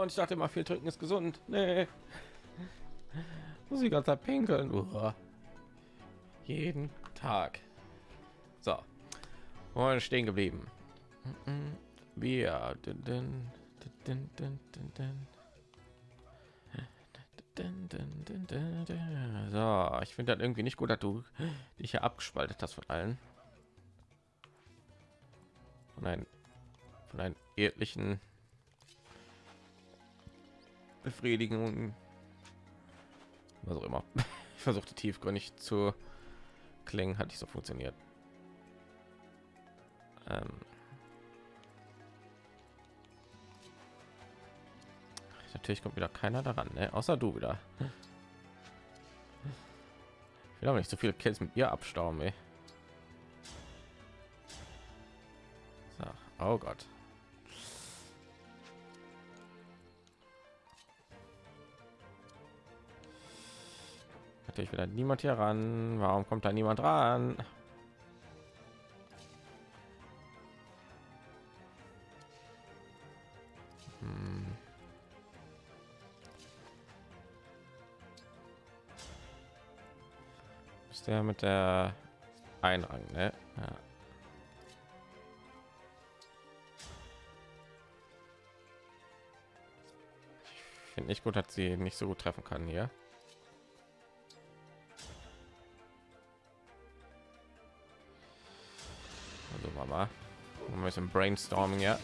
Und ich dachte immer, viel trinken ist gesund. Nee. Muss ich ganz pinkeln. Uah. Jeden Tag. So. Und stehen geblieben. Wir. So, ich finde das irgendwie nicht gut, dass du dich hier abgespaltet hast von allen. Von einem, von einem ehrlichen Befriedigung, was auch immer. Ich versuchte tiefgründig zu klingen, hat nicht so funktioniert. Ähm Natürlich kommt wieder keiner daran, ne? außer du wieder. Ich will aber nicht so viele Kills mit ihr abstauben, ey. So. Oh Gott. Natürlich wieder niemand hier ran. Warum kommt da niemand ran? Hm. Ist der mit der Einrang, ne? Ja. Ich finde nicht gut, dass sie nicht so gut treffen kann hier. Also Mama, ein bisschen Brainstorming, ja.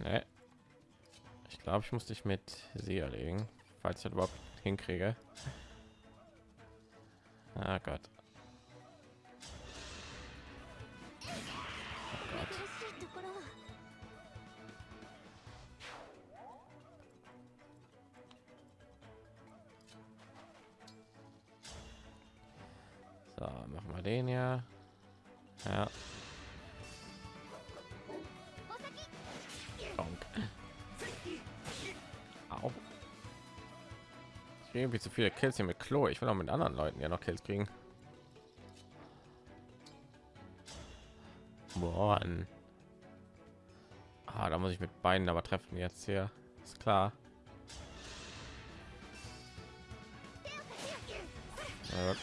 Nee. Ich glaube, ich muss dich mit sie erlegen, falls ich das überhaupt hinkriege. Ah Gott. So, machen wir den ja. Ja. Donk. Au. Irgendwie zu viele Kills hier mit Klo. Ich will auch mit anderen Leuten ja noch Kills kriegen. Boah. Ah, da muss ich mit beiden aber treffen jetzt hier. Ist klar. Ja.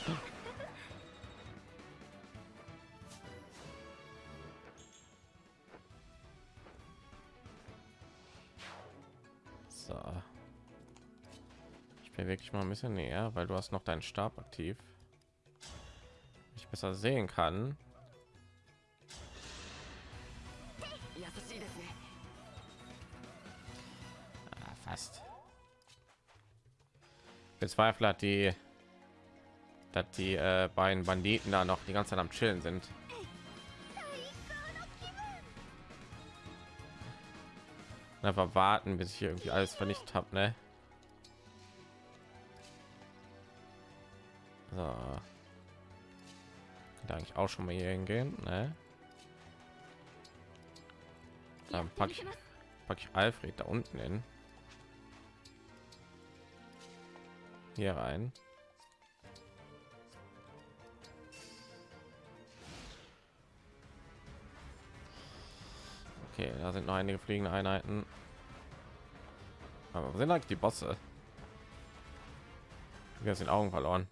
Ich bin wirklich mal ein bisschen näher, weil du hast noch deinen Stab aktiv. Ich besser sehen kann. Ah, fast. Bezweifle hat die, dass die äh, beiden Banditen da noch die ganze Zeit am Chillen sind. einfach warten bis ich hier irgendwie alles vernichtet habe ne? So. da eigentlich auch schon mal hier hingehen ne? dann packe ich, pack ich alfred da unten hin hier rein Okay, da sind noch einige fliegende Einheiten. Aber wo sind eigentlich die Bosse? Wir sind Augen verloren.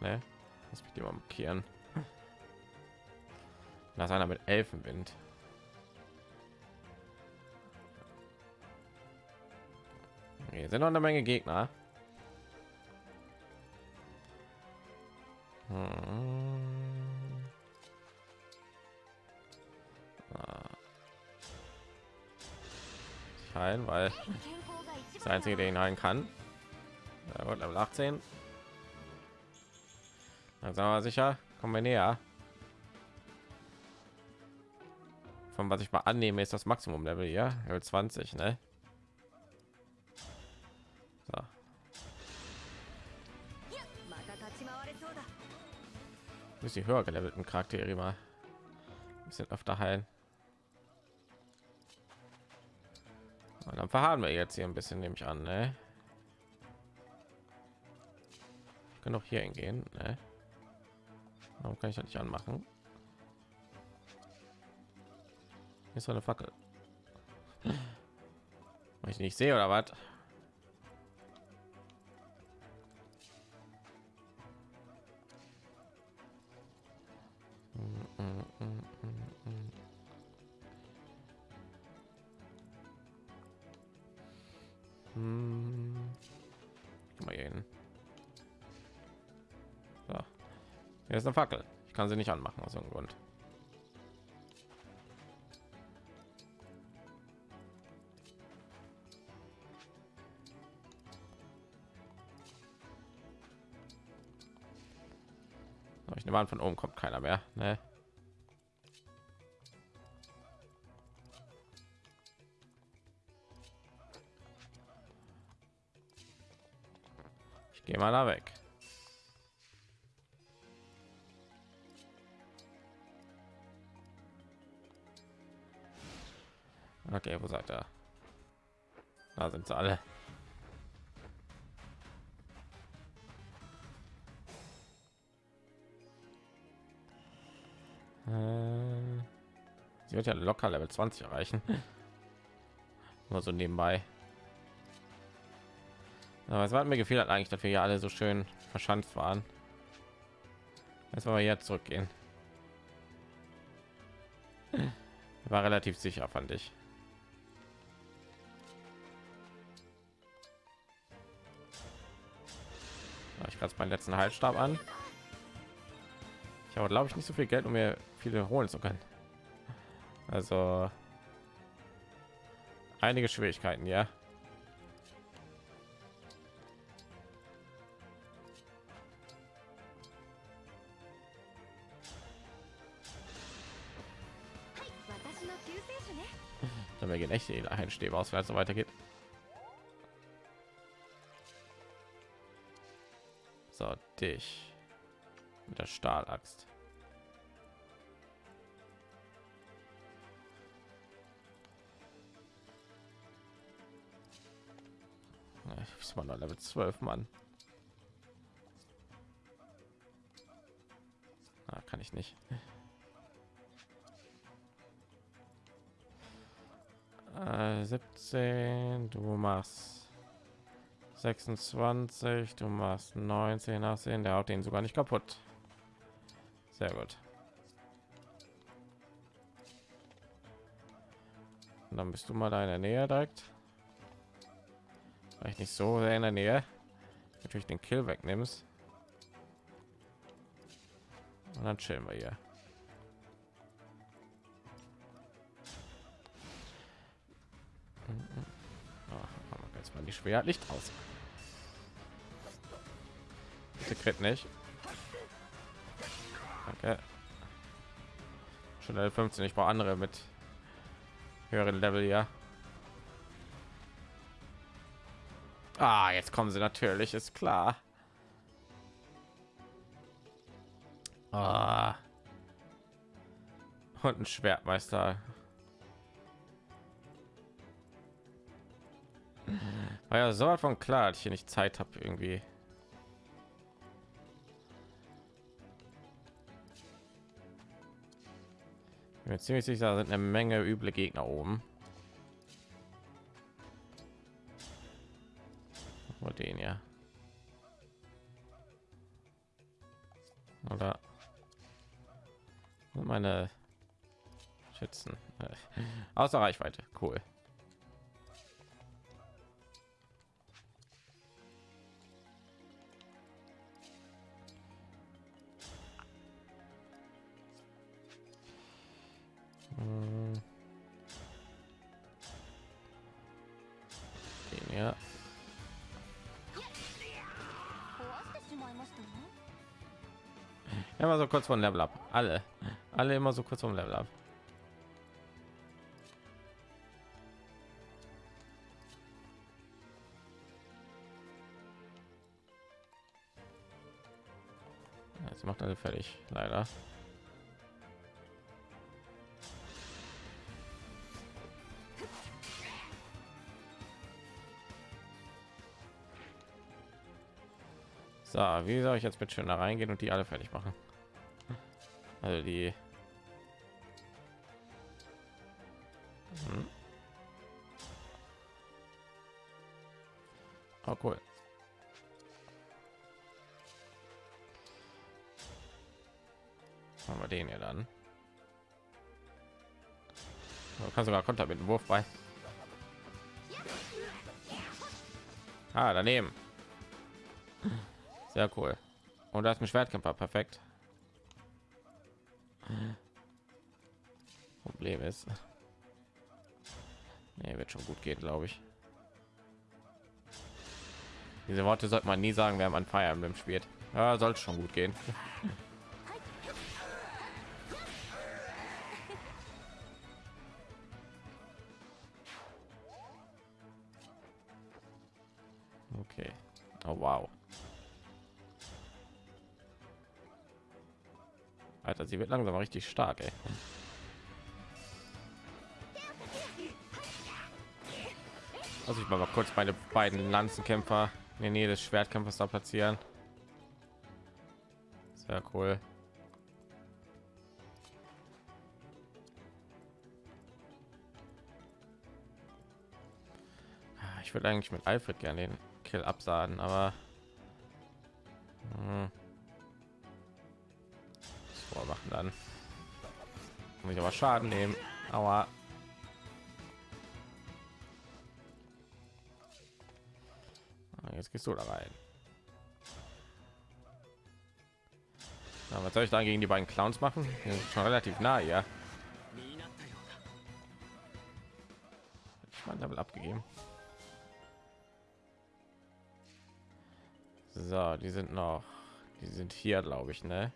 Ne? Muss mich die mal markieren. Ist einer mit Elfenwind. Hier sind noch eine Menge Gegner. Hm. heilen, weil das einzige, der ihn heilen kann. Ja, gut, Level 18. Sagen wir sicher, kommen wir näher. Von was ich mal annehme, ist das Maximum Level hier, Level 20, ne? So. Muss die höher gelevelten Charaktere mal ein bisschen öfter heilen. Und dann verharren wir jetzt hier ein bisschen, nehme ich an, ne? genug hier hingehen. Ne? Warum kann ich das nicht anmachen? Ist so eine Fackel. Weil ich nicht sehe oder was? Kann sie nicht anmachen aus irgendeinem Grund. Ich nehme an, von oben kommt keiner mehr. Ne? Ich gehe mal da weg. Wo seid ihr? Da sind sie alle. Äh, Sie wird ja locker Level 20 erreichen. Nur so nebenbei. Aber es hat mir gefehlt hat eigentlich, wir ja alle so schön verschanzt waren. Jetzt wollen wir jetzt zurückgehen. War relativ sicher, fand ich. Ich gerade meinen letzten Halsstab an. Ich habe, glaube ich, nicht so viel Geld, um mir viele holen zu können. Also einige Schwierigkeiten, ja. Dann wir gehen echt die Einstäbe aus, wenn es so weitergeht. Dich mit der Stahlaxt. Ich ist mal Level 12, Mann. Ah, kann ich nicht. Äh, 17, du machst 26, du machst 19, 18, der haut den sogar nicht kaputt. Sehr gut. Und dann bist du mal da in der Nähe direkt. Vielleicht nicht so sehr in der Nähe. Natürlich den Kill wegnimmst. Und dann chillen wir hier. Aber jetzt mal die schwer Licht aus. Crit nicht. Danke. Schon Level 15. Ich brauche andere mit höheren Level ja. Ah, jetzt kommen sie natürlich, ist klar. Ah. Und ein Schwertmeister. War ja so von klar, dass ich hier nicht Zeit habe irgendwie. Bin mir ziemlich sicher, sind eine Menge üble Gegner oben. Nur den ja. Oder meine Schützen außer Reichweite. Cool. Immer so kurz von Level up. Alle. Alle immer so kurz vom Level up. Jetzt macht alle fertig, leider. So, wie soll ich jetzt bitte schön da reingehen und die alle fertig machen? Also die. Hm. Oh, cool. Haben wir den ja dann. Du kannst sogar Konter mit dem Wurf bei. Ah, daneben. Sehr cool. Und da ist ein Schwertkämpfer, perfekt. Problem ist, nee, wird schon gut gehen, glaube ich. Diese Worte sollte man nie sagen, wenn man Fire Emblem spielt. Ja, sollte schon gut gehen. Sie wird langsam richtig stark, ey. Also ich mal kurz meine beiden Lanzenkämpfer in der Nähe des Schwertkämpfers da platzieren. Sehr cool. Ah, ich würde eigentlich mit Alfred gerne den Kill absagen, aber hm. Dann muss ich aber Schaden nehmen. Aber ah, jetzt gehst du da rein. Na, was soll ich dann gegen die beiden Clowns machen? Schon relativ nah, ja. Ich mein Level abgegeben. So, die sind noch, die sind hier, glaube ich, ne?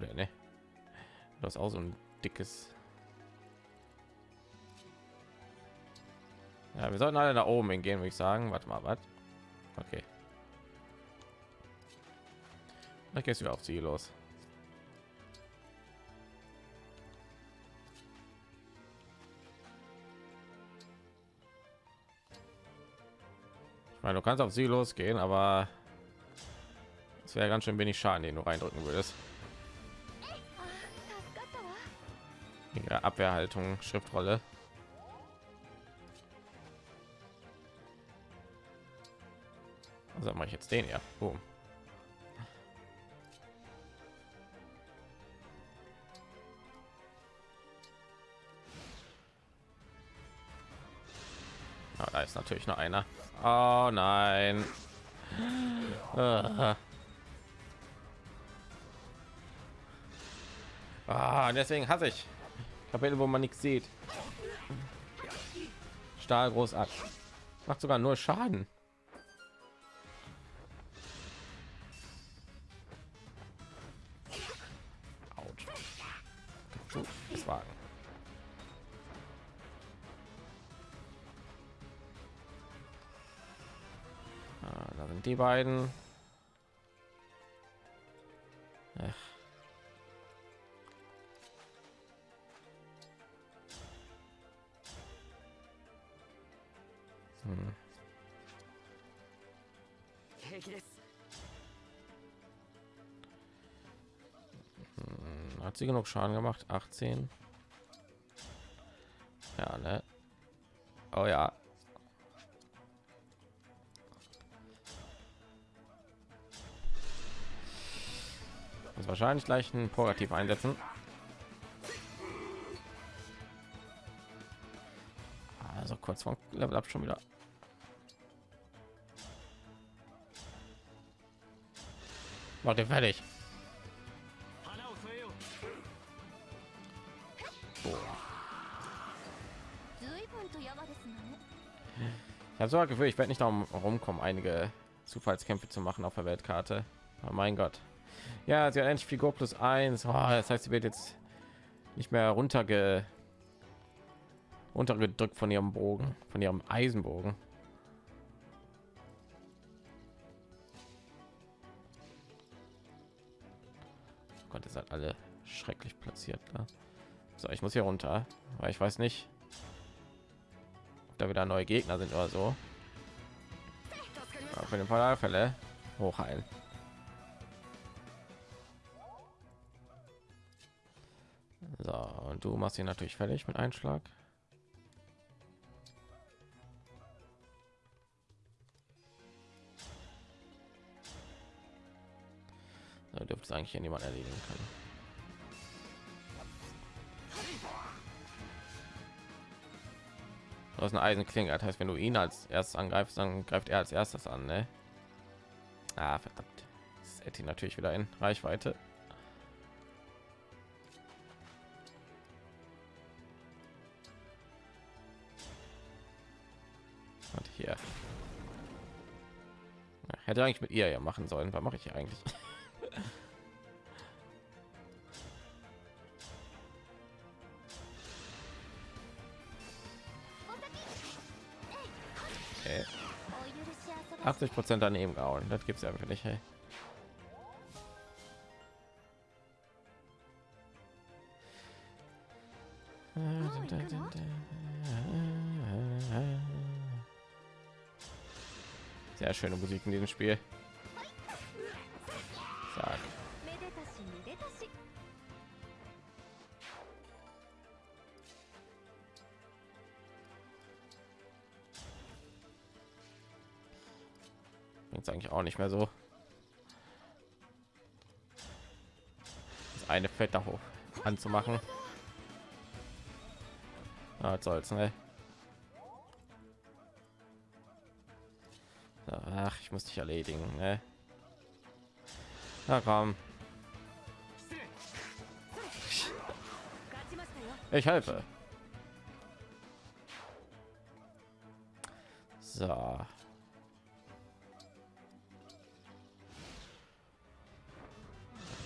Er, ne? Das ist auch so ein dickes. Ja, wir sollten alle da oben hingehen, würde ich sagen. Warte mal, was? Okay. Dann gehst du auf sie los. Ich meine, du kannst auf sie losgehen, aber es wäre ganz schön wenig Schaden, den du reindrücken würdest. Abwehrhaltung, Schriftrolle. Also mache ich jetzt den ja. Boom. Ah, da ist natürlich noch einer. Oh nein. Ah, ah deswegen hasse ich Kapitel, wo man nichts sieht. Stahl großartig. Macht sogar nur Schaden. Ah, da sind die beiden. Sie genug Schaden gemacht? 18. Ja, ne? Oh ja. Muss wahrscheinlich gleich ein Purgativ einsetzen. Also kurz vom Level ab schon wieder. Macht ihr fertig. Ich habe so das Gefühl, ich werde nicht darum rumkommen, einige Zufallskämpfe zu machen auf der Weltkarte. Oh mein Gott. Ja, sie hat endlich Figur plus eins. Oh, das heißt, sie wird jetzt nicht mehr runterge runtergedrückt von ihrem Bogen, von ihrem Eisenbogen. Gott, ihr seid alle schrecklich platziert. Klar. So, ich muss hier runter, weil ich weiß nicht, ob da wieder neue Gegner sind oder so. Auf jeden Fall Fälle hochheilen. So, und du machst ihn natürlich fertig mit Einschlag. Da dürfte es eigentlich niemand erledigen können. Du hast eine Eisenklinge, das heißt, wenn du ihn als erstes angreifst, dann greift er als erstes an, ne? Ah, verdammt. Das hätte natürlich wieder in Reichweite. Und hier. Hätte eigentlich mit ihr ja machen sollen. Was mache ich eigentlich? 80 Prozent daneben gehauen. Das gibt's ja wirklich. Hey. Sehr schöne Musik in diesem Spiel. mehr so. Das eine Fett da hoch anzumachen. Ah, was soll's, ne? Ach, ich muss dich erledigen, ne? Na komm. Ich helfe. So.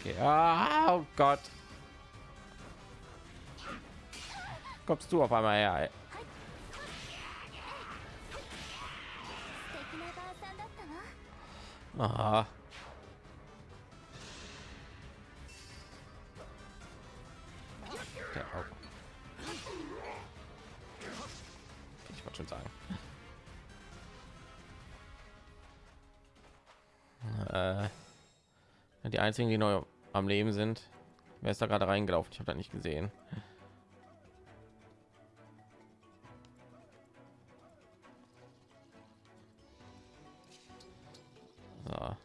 Okay. Ah, oh Gott. Kommst du auf einmal her? Ey. Aha. Ich wollte schon sagen. Äh, die einzigen, die neu am Leben sind. Wer ist da gerade reingelaufen? Ich habe da nicht gesehen. So.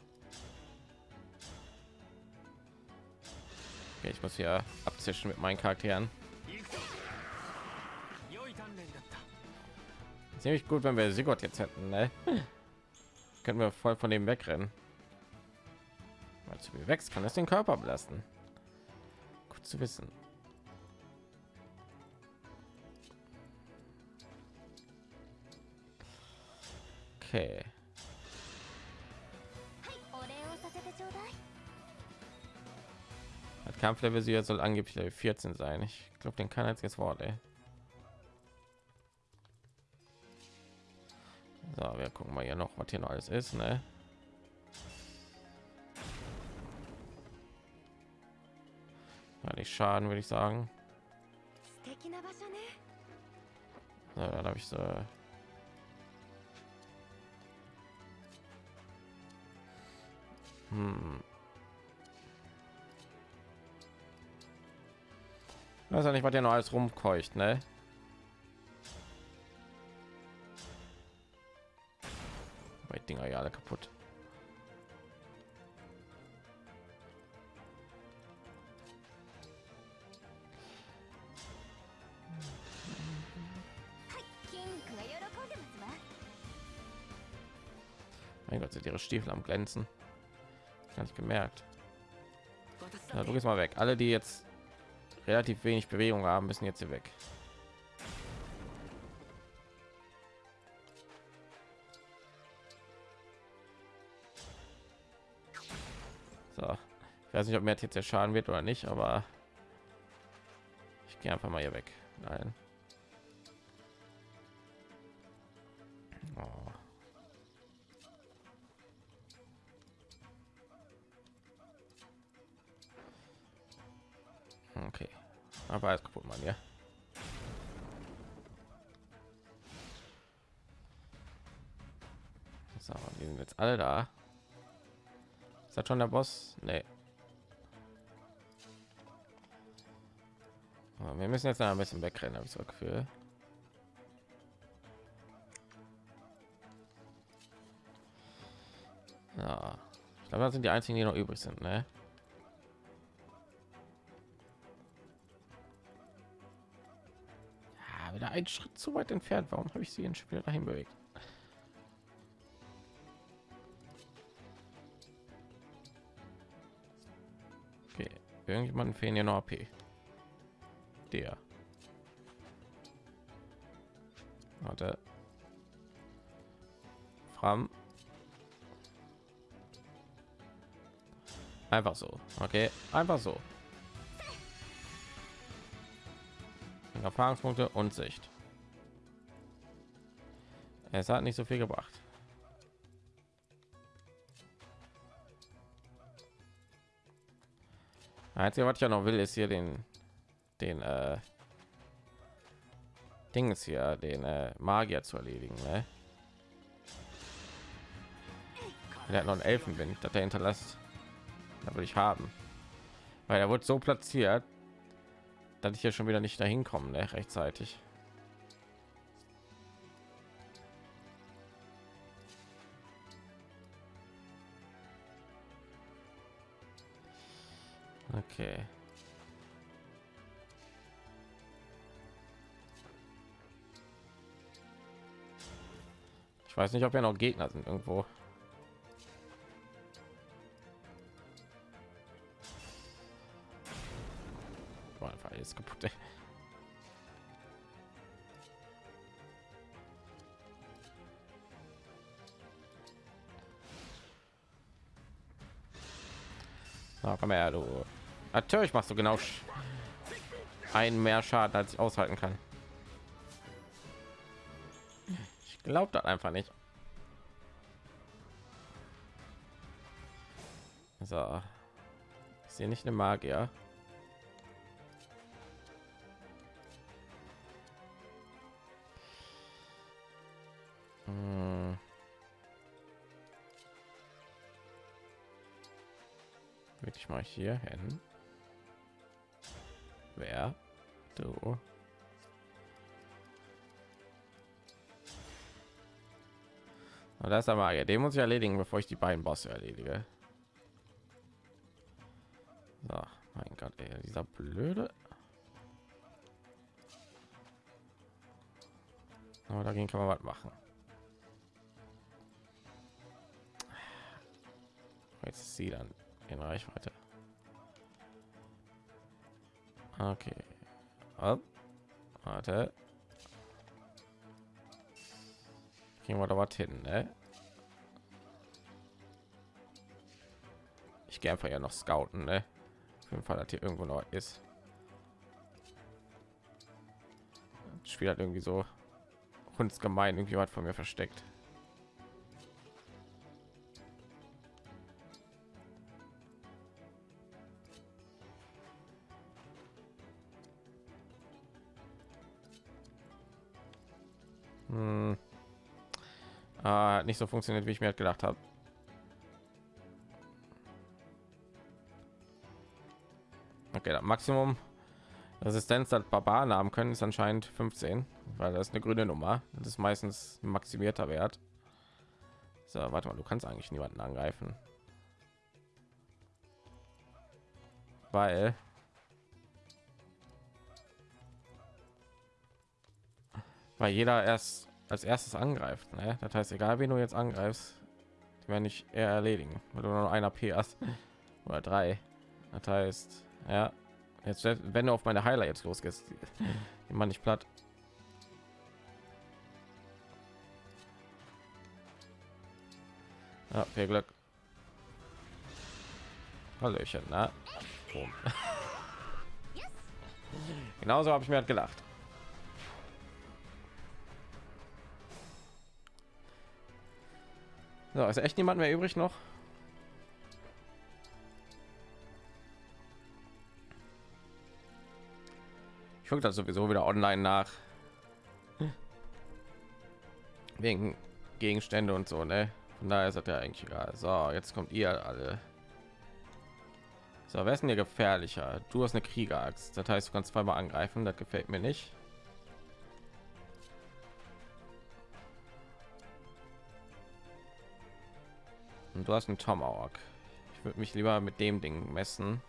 Okay, ich muss hier abzischen mit meinen Charakteren. Ziemlich gut, wenn wir Sigurd jetzt hätten. Ne? Können wir voll von dem wegrennen zu viel wächst, kann es den Körper belasten. Gut zu wissen. Okay. Das Kampflevel Sieger soll angeblich 14 sein. Ich glaube, den kann jetzt jetzt Wort, ey. So, wir gucken mal hier noch, was hier noch alles ist, ne? Schaden, würde ich sagen. Ja, dann habe ich so. Hm. Weiß ja nicht, was der noch alles rumkeucht, ne? Weil Dinger ja alle kaputt. Mein Gott, sind ihre Stiefel am glänzen. Gar nicht gemerkt. 渡す Ja, du gehst mal weg. Alle, die jetzt relativ wenig Bewegung haben, müssen jetzt hier weg. So, ich weiß nicht, ob mir jetzt der Schaden wird oder nicht, aber ich gehe einfach mal hier weg. Nein. Oh. Aber alles kaputt, Mann, ja. So, die sind jetzt alle da. Ist das schon der Boss? Nee. Wir müssen jetzt noch ein bisschen wegrennen, habe ich so Gefühl. Ja, ich glaube, das sind die einzigen, die noch übrig sind, ne? Ja, ein Schritt zu weit entfernt. Warum habe ich sie in Spiel dahin bewegt? Okay, irgendjemanden fehlen hier noch AP. Der. Warte. Fram. Einfach so. Okay, einfach so. Erfahrungspunkte und Sicht. Es hat nicht so viel gebracht. Einzige, was ich ja noch will, ist hier den, den äh, Ding ist hier, den äh, Magier zu erledigen. Ne? Der hat noch einen Elfenwind, das er hinterlässt. Da will ich haben, weil er wurde so platziert, dass ich hier schon wieder nicht dahin kommen, ne? rechtzeitig. Okay. Ich weiß nicht, ob ja noch Gegner sind irgendwo. Alles kaputt. Ey. Na, komm her, du. Natürlich machst du genau einen mehr Schaden, als ich aushalten kann. Ich glaube das einfach nicht. So. Ich sehe nicht eine Magier. Mal hier hin. Wer? Du. Und das ist der Magier. Den muss ich erledigen, bevor ich die beiden Bosse erledige. So, mein Gott, ey, dieser blöde. Aber dagegen kann man was machen. Jetzt ist sie dann in Reichweite. Okay. Up. Warte. Gehen wir da was hin, ne? Ich gehe einfach ja noch scouten, ne? Auf jeden Fall, dass hier irgendwo noch ist. Das Spiel hat irgendwie so uns gemein irgendwie was von mir versteckt. Hat nicht so funktioniert, wie ich mir halt gedacht habe. Okay, das Maximum Resistenz das Barbaren haben können ist anscheinend 15, weil das ist eine grüne Nummer. Das ist meistens ein maximierter Wert. So, warte mal, du kannst eigentlich niemanden angreifen. Weil weil jeder erst als erstes angreift. Ne? Das heißt, egal wen du jetzt angreifst, die werden nicht eher erledigen, weil du nur noch einer P hast oder drei. Das heißt, ja, jetzt wenn du auf meine Heiler jetzt losgehst, die man nicht platt. Ja, viel Glück. Hallöchen, na. Boom. Genauso habe ich mir halt gedacht. So, ist echt niemand mehr übrig noch? Ich gucke das sowieso wieder online nach. Wegen Gegenstände und so, ne? Von daher ist das ja eigentlich egal. So, jetzt kommt ihr alle. So, wer ist denn hier gefährlicher? Du hast eine Kriegeraxt. Das heißt, du kannst zweimal angreifen. Das gefällt mir nicht. Und du hast einen Tomahawk. Ich würde mich lieber mit dem Ding messen.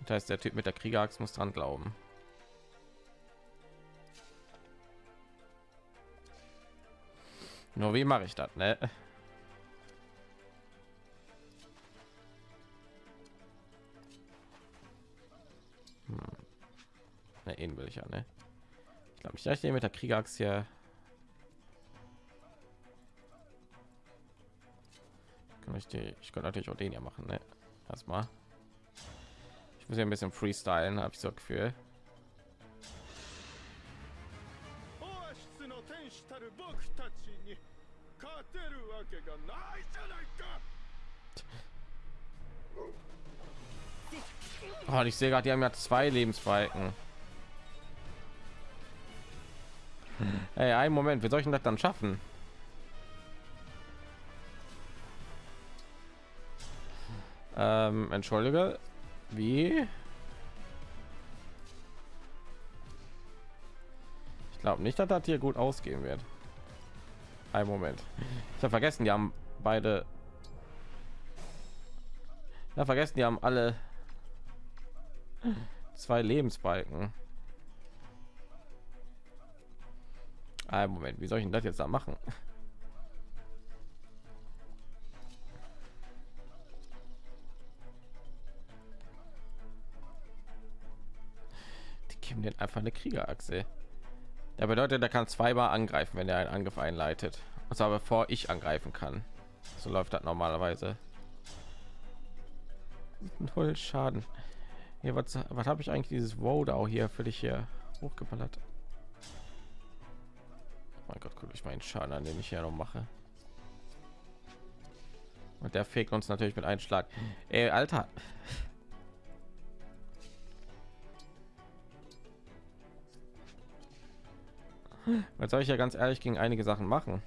Das heißt, der Typ mit der Kriegeraxt muss dran glauben. Nur wie mache ich das, ne? Hm. Ne, ihn will ich ja, ne? Ich glaube ich den mit der Kriegeraxt hier Richtig. Ich könnte natürlich auch den ja machen, ne? Erstmal. Ich muss ja ein bisschen freestylen, habe ich so Gefühl. Oh, ich sehe gerade, die haben ja zwei Lebensbalken. Hm. Hey, einen Moment, wie soll ich das dann schaffen? Ähm, entschuldige. Wie? Ich glaube nicht dass das hier gut ausgehen wird. Ein moment. Ich habe vergessen die haben beide ja vergessen die haben alle zwei lebensbalken. Ein moment wie soll ich denn das jetzt da machen den einfach eine kriegerachse. Der bedeutet er kann zweimal angreifen wenn er einen angriff einleitet. Und zwar bevor ich angreifen kann. So läuft das normalerweise. Null schaden. Hier was, was habe ich eigentlich dieses Wodau hier für dich hier hochgeballert? Mein gott guck ich meinen schaden an den ich hier noch mache. Und der fegt uns natürlich mit einem schlag. Ey, alter Jetzt soll ich ja ganz ehrlich gegen einige Sachen machen.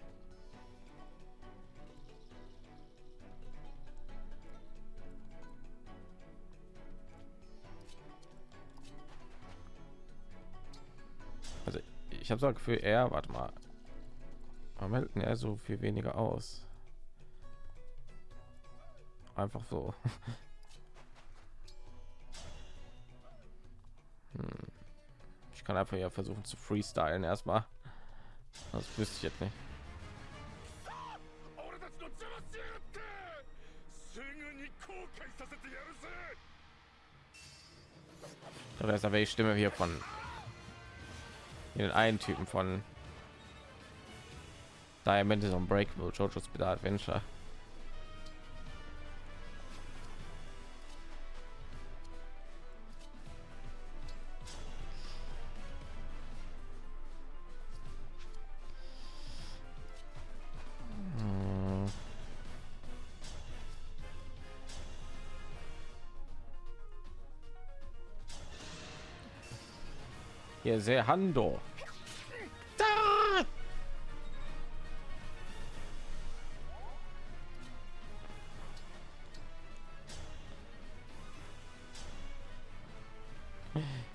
Also ich habe so Gefühl, er, warte mal, warum hält er so viel weniger aus? Einfach so. hm kann einfach ja versuchen zu freestylen erstmal. Das wüsste ich jetzt nicht. Da ist aber die Stimme hier von den einen Typen von Diamond is Unbreakable, JoJo's Bizarre Adventure. Hier sehr Hando. Da!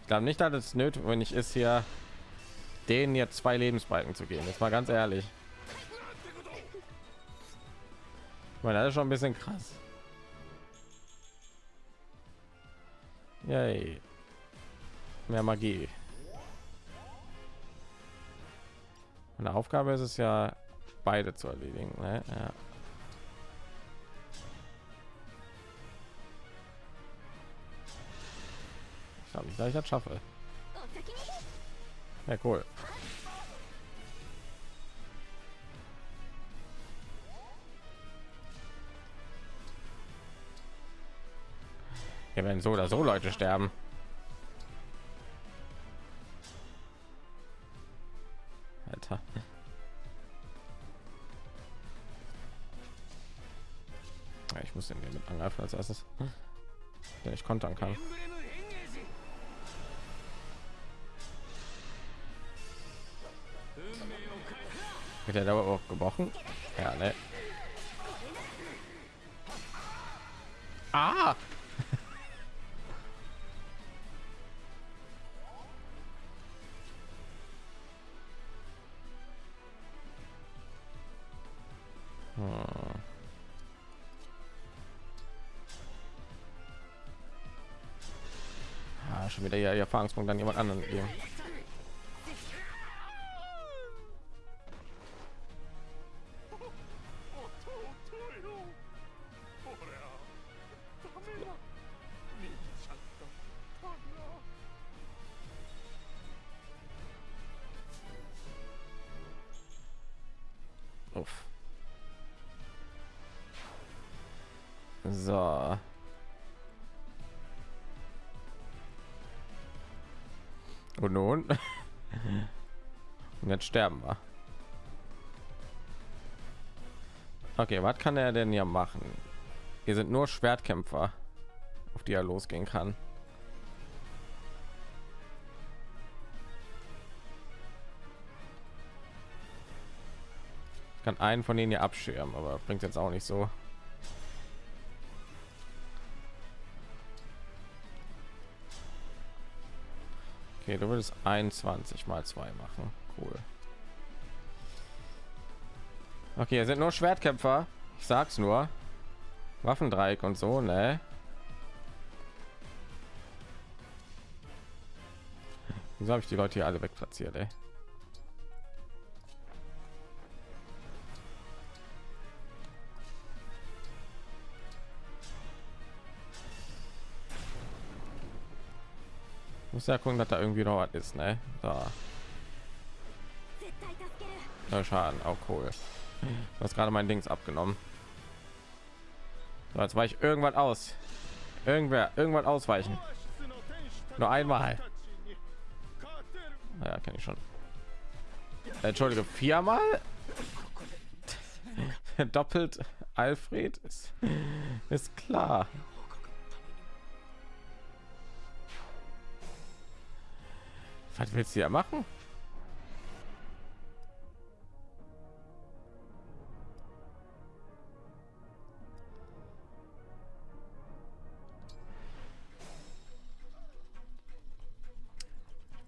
Ich glaube nicht, dass es nötig, wenn ich ist hier den jetzt zwei Lebensbalken zu gehen. Jetzt mal ganz ehrlich. Ich meine, das ist schon ein bisschen krass. Yay. Mehr Magie. Eine Aufgabe ist es ja, beide zu erledigen. Ne? Ja. Ich glaube, ich gleich das schaffe. Ja, cool. Ja, werden so oder so Leute sterben. Alter. Ja, ich muss den hier mit angreifen als erstes, wenn ich kontern kann. Wird der aber auch gebrochen? Ja, ne? Ah! Hm. Ah, schon wieder hier Erfahrungspunkt an jemand anderen geben. Jetzt sterben wir. Okay, was kann er denn hier machen? Hier sind nur Schwertkämpfer, auf die er losgehen kann. Kann einen von denen hier abschirmen, aber bringt jetzt auch nicht so. Okay, du würdest 21 mal 2 machen. Cool. Okay, hier sind nur Schwertkämpfer. Ich sag's nur. Waffendreieck und so, ne? Wieso habe ich die Leute hier alle wegplatziert, ey? Muss ja gucken, dass da irgendwie noch was ist, ne? Da. So. Schaden, auch cool. Du hast gerade mein Dings abgenommen. So, jetzt war ich irgendwann aus. Irgendwer, irgendwann ausweichen. Nur einmal. Ja, kenne ich schon. Entschuldige, viermal? Doppelt Alfred ist, ist klar. Was willst du ja machen?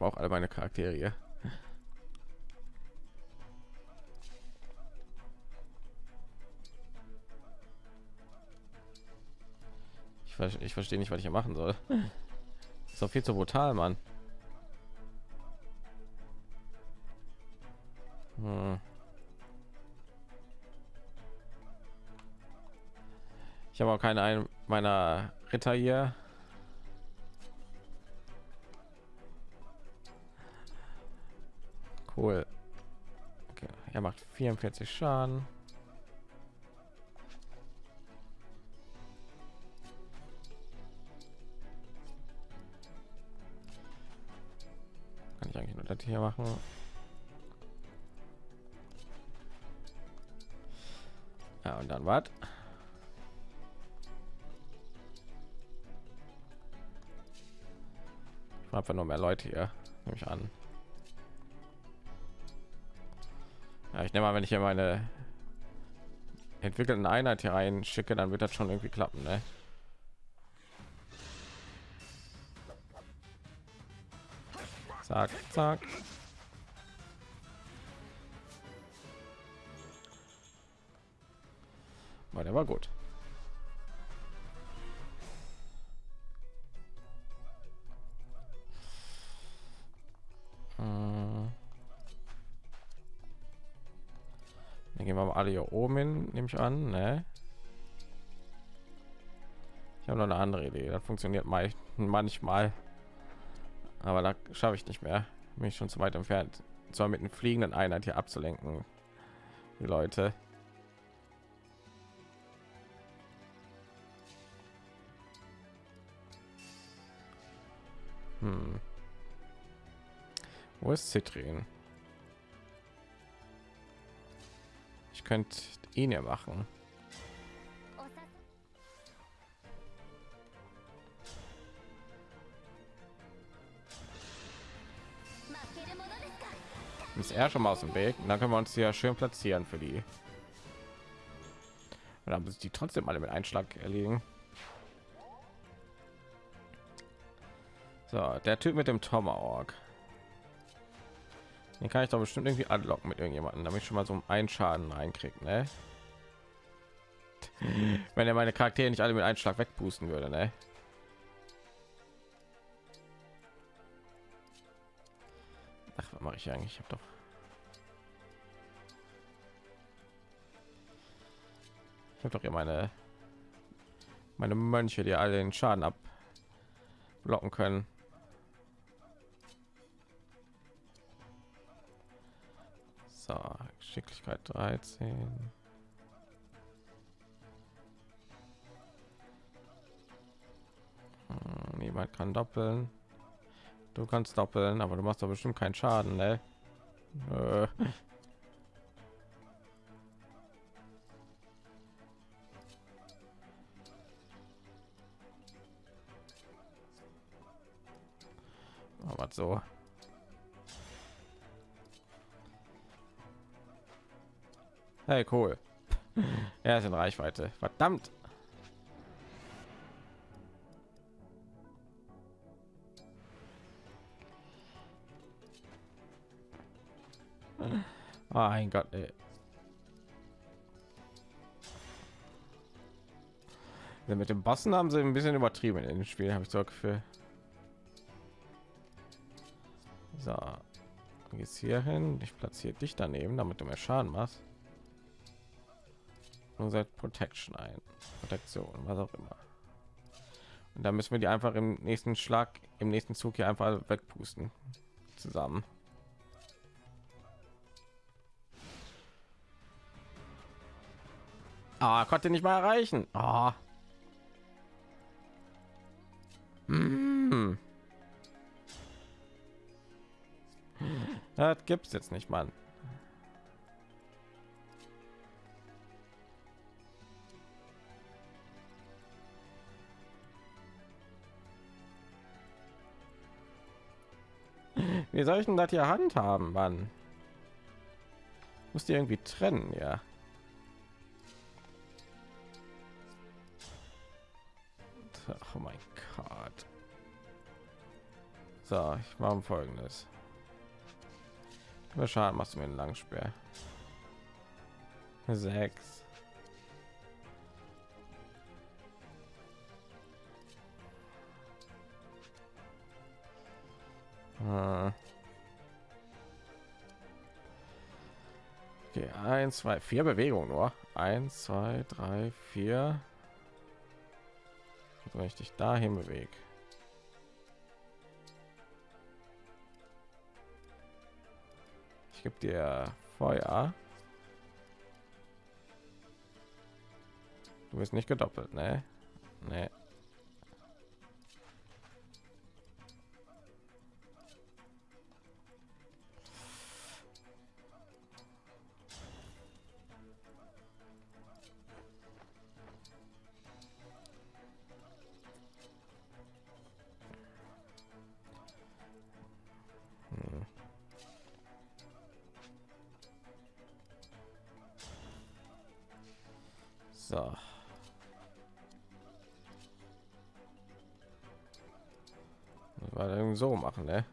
Ich brauche alle meine Charaktere. Ich, ver- ich verstehe nicht, was ich hier machen soll. Ist doch viel zu brutal, Mann. Hm. Ich habe auch keine einen meiner Ritter hier. Cool. Okay. Er macht 44 Schaden. Kann ich eigentlich nur das hier machen? Ja, und dann was? Ich einfach nur mehr Leute hier, nehme ich an. Ja, ich nehme mal, wenn ich hier meine entwickelten Einheit hier rein schicke, dann wird das schon irgendwie klappen, ne? Zack, zack. Aber der war gut. Alle hier oben hin, nehme ich an, ne? Ich habe noch eine andere Idee. Das funktioniert mal manchmal, aber da schaffe ich nicht mehr. Bin ich schon zu weit entfernt. Zwar mit einem fliegenden Einheit hier abzulenken, die Leute. Hm. Wo ist Citrin? ich könnte ihn ja machen. Ist er schon mal aus dem Weg? Und dann können wir uns ja schön platzieren für die. Und dann müssen die trotzdem alle mit Einschlag erlegen. So, der Typ mit dem Tomahawk. Den kann ich doch bestimmt irgendwie anlocken mit irgendjemanden, damit ich schon mal so einen Schaden reinkriegt, ne? Wenn er meine Charaktere nicht alle mit Einschlag wegpusten würde, ne? Ach, was mache ich eigentlich? Ich habe doch Ich habe doch hier meine meine Mönche, die alle den Schaden abblocken können. So, Geschicklichkeit 13. Hm, niemand kann doppeln. Du kannst doppeln, aber du machst doch bestimmt keinen Schaden, ne? Aber so. Hey, cool. Er ist in Reichweite. Verdammt. Mein Gott, ey. Ja, mit dem Bossen haben sie ein bisschen übertrieben in dem Spiel, habe ich so Gefühl. So, jetzt hier hin. Ich platziere dich daneben, damit du mehr Schaden machst. Und seit Protection ein, Protektion, was auch immer. Und dann müssen wir die einfach im nächsten Schlag, im nächsten Zug hier einfach wegpusten zusammen. Ah, konnte nicht mal erreichen. Ah. Mm. Das gibt's jetzt nicht, Mann. Wie soll ich denn das hier handhaben, Mann? Muss die irgendwie trennen, ja. Oh mein Gott. So, ich mache folgendes. Schaden machst du mir einen Langspeer. Sechs. Ah. Okay, eins, zwei, vier Bewegungen nur. Eins, zwei, drei, vier. Wenn ich dich dahin bewege. Ich gebe dir Feuer. Du bist nicht gedoppelt, ne? Ne. So. Weil so machen, ne?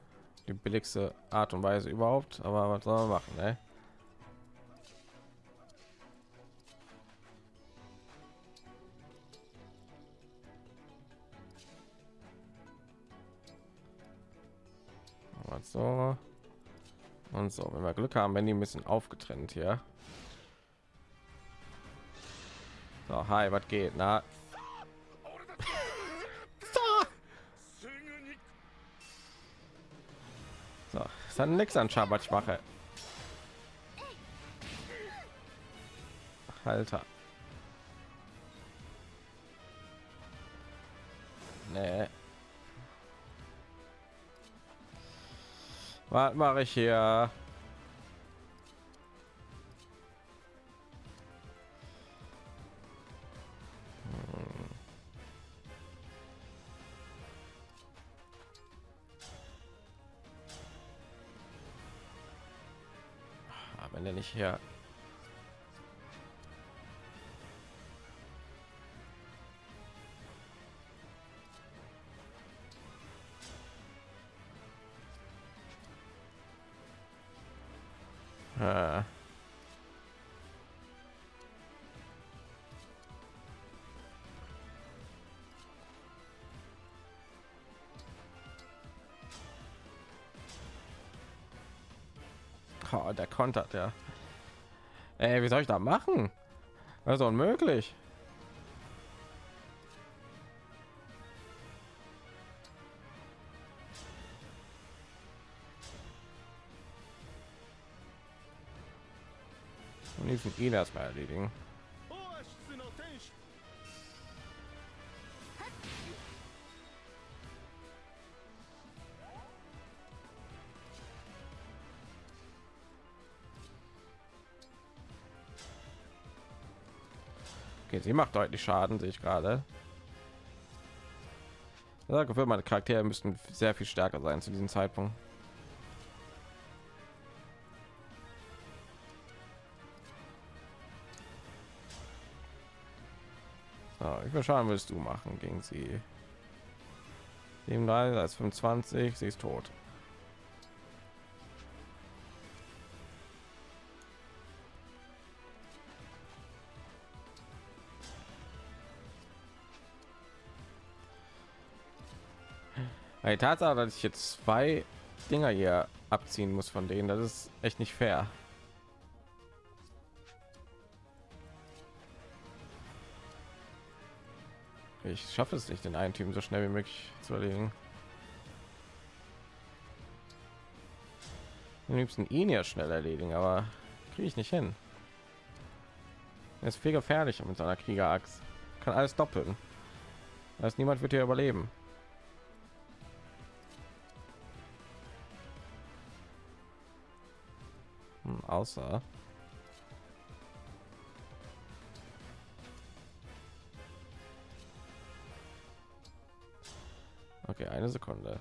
Die billigste Art und Weise überhaupt, aber was soll man machen, ne? So und so, wenn wir Glück haben, wenn die ein bisschen aufgetrennt hier. So, hi, was geht? Na, so, ist hat nichts an Schabat ich mache. Alter. Nee. Was mache ich hier? Hier Äh. Oh, der kontert ja. Ey, wie soll ich da machen? Das ist unmöglich. Und diesen ihn erstmal erledigen. Sie macht deutlich Schaden, sehe ich gerade. Habe Gefühl, meine Charaktere müssten sehr viel stärker sein zu diesem Zeitpunkt. So, ich will schauen, willst du machen gegen sie? 37 als 25, sie ist tot. Die Tatsache, dass ich jetzt zwei Dinger hier abziehen muss von denen, das ist echt nicht fair. Ich schaffe es nicht, den einen Team so schnell wie möglich zu erledigen. Am liebsten ihn ja schnell erledigen, aber kriege ich nicht hin. Er ist viel gefährlicher mit seiner Kriegerachs. Kann alles doppeln. Heißt, niemand wird hier überleben. Außer. Okay eine sekunde.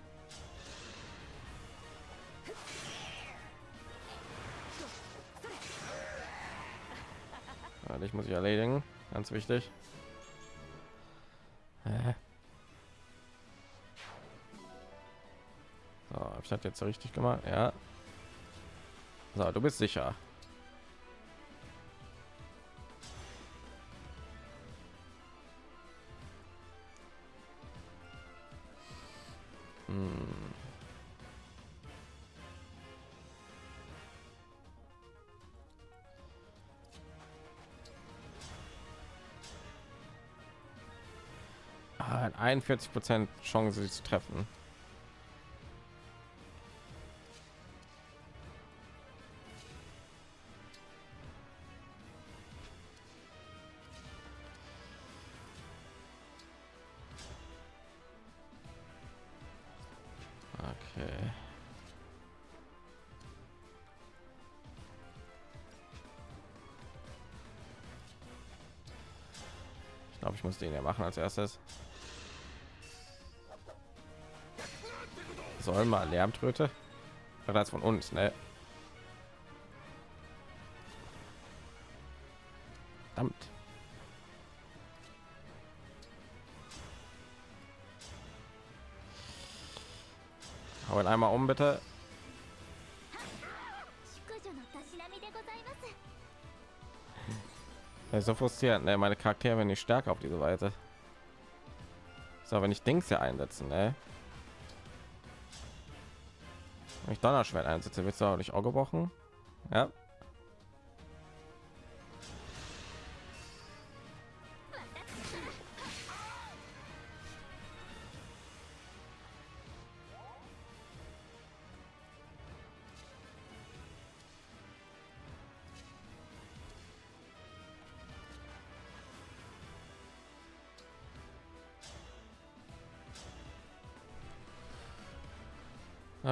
Ja, dich muss ich erledigen. Ganz wichtig. So, ich das jetzt richtig gemacht? Ja so, du bist sicher. Hm. Ah, 41 Prozent Chance, sie zu treffen. Ich muss den ja machen als erstes. Soll mal Lärmtröte? Bereits von uns, ne? Verdammt. Hau ihn einmal um, bitte. Ist so frustrierend, ne? Meine Charaktere werden nicht stärker auf diese Weise. So, wenn ich Dings hier einsetzen, ne? Wenn ich Donnerschwert einsetze, wird es auch nicht auch gebrochen. Ja.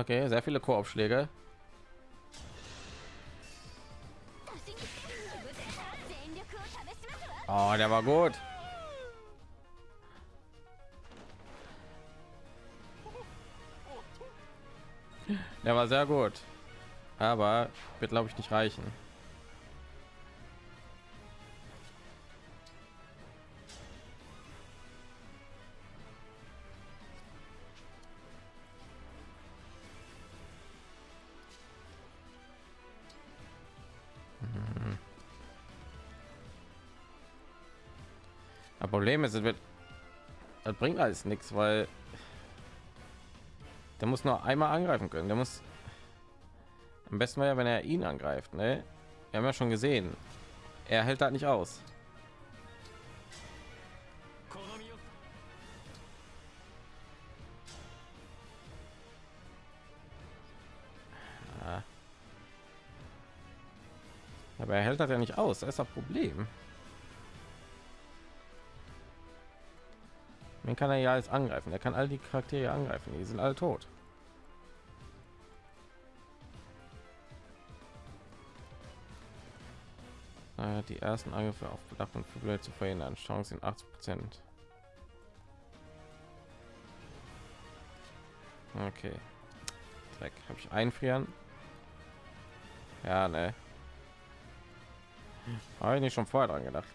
Okay, sehr viele Korbschläge. Oh, der war gut. Der war sehr gut. Aber wird glaube ich nicht reichen. Problem ist, das bringt alles nichts, weil der muss nur einmal angreifen können. Der muss am besten wäre, wenn er ihn angreift. Ne, wir haben ja schon gesehen, er hält das nicht aus. Aber er hält das ja nicht aus. Das ist das Problem. Den kann er ja alles angreifen. Er kann all die Charaktere angreifen. Die sind alle tot. Äh, die ersten Angriffe auf Bedacht und Flügel zu verhindern. Chancen 80 Prozent. Okay. Dreck. Habe ich einfrieren? Ja, ne. Habe ich nicht schon vorher dran gedacht.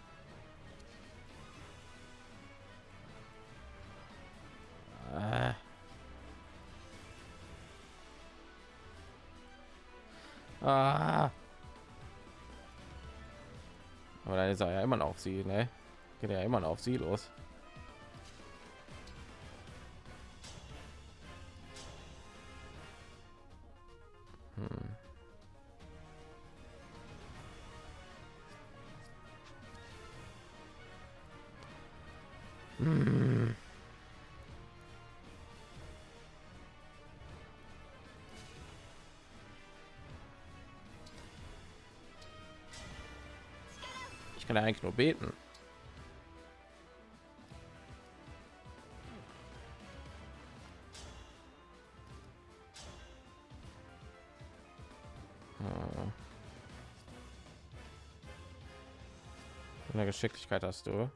Ist er ja immer noch auf sie, ne? Geht ja immer noch auf sie los. Kann ja eigentlich nur beten. Hm. Eine Geschicklichkeit hast du.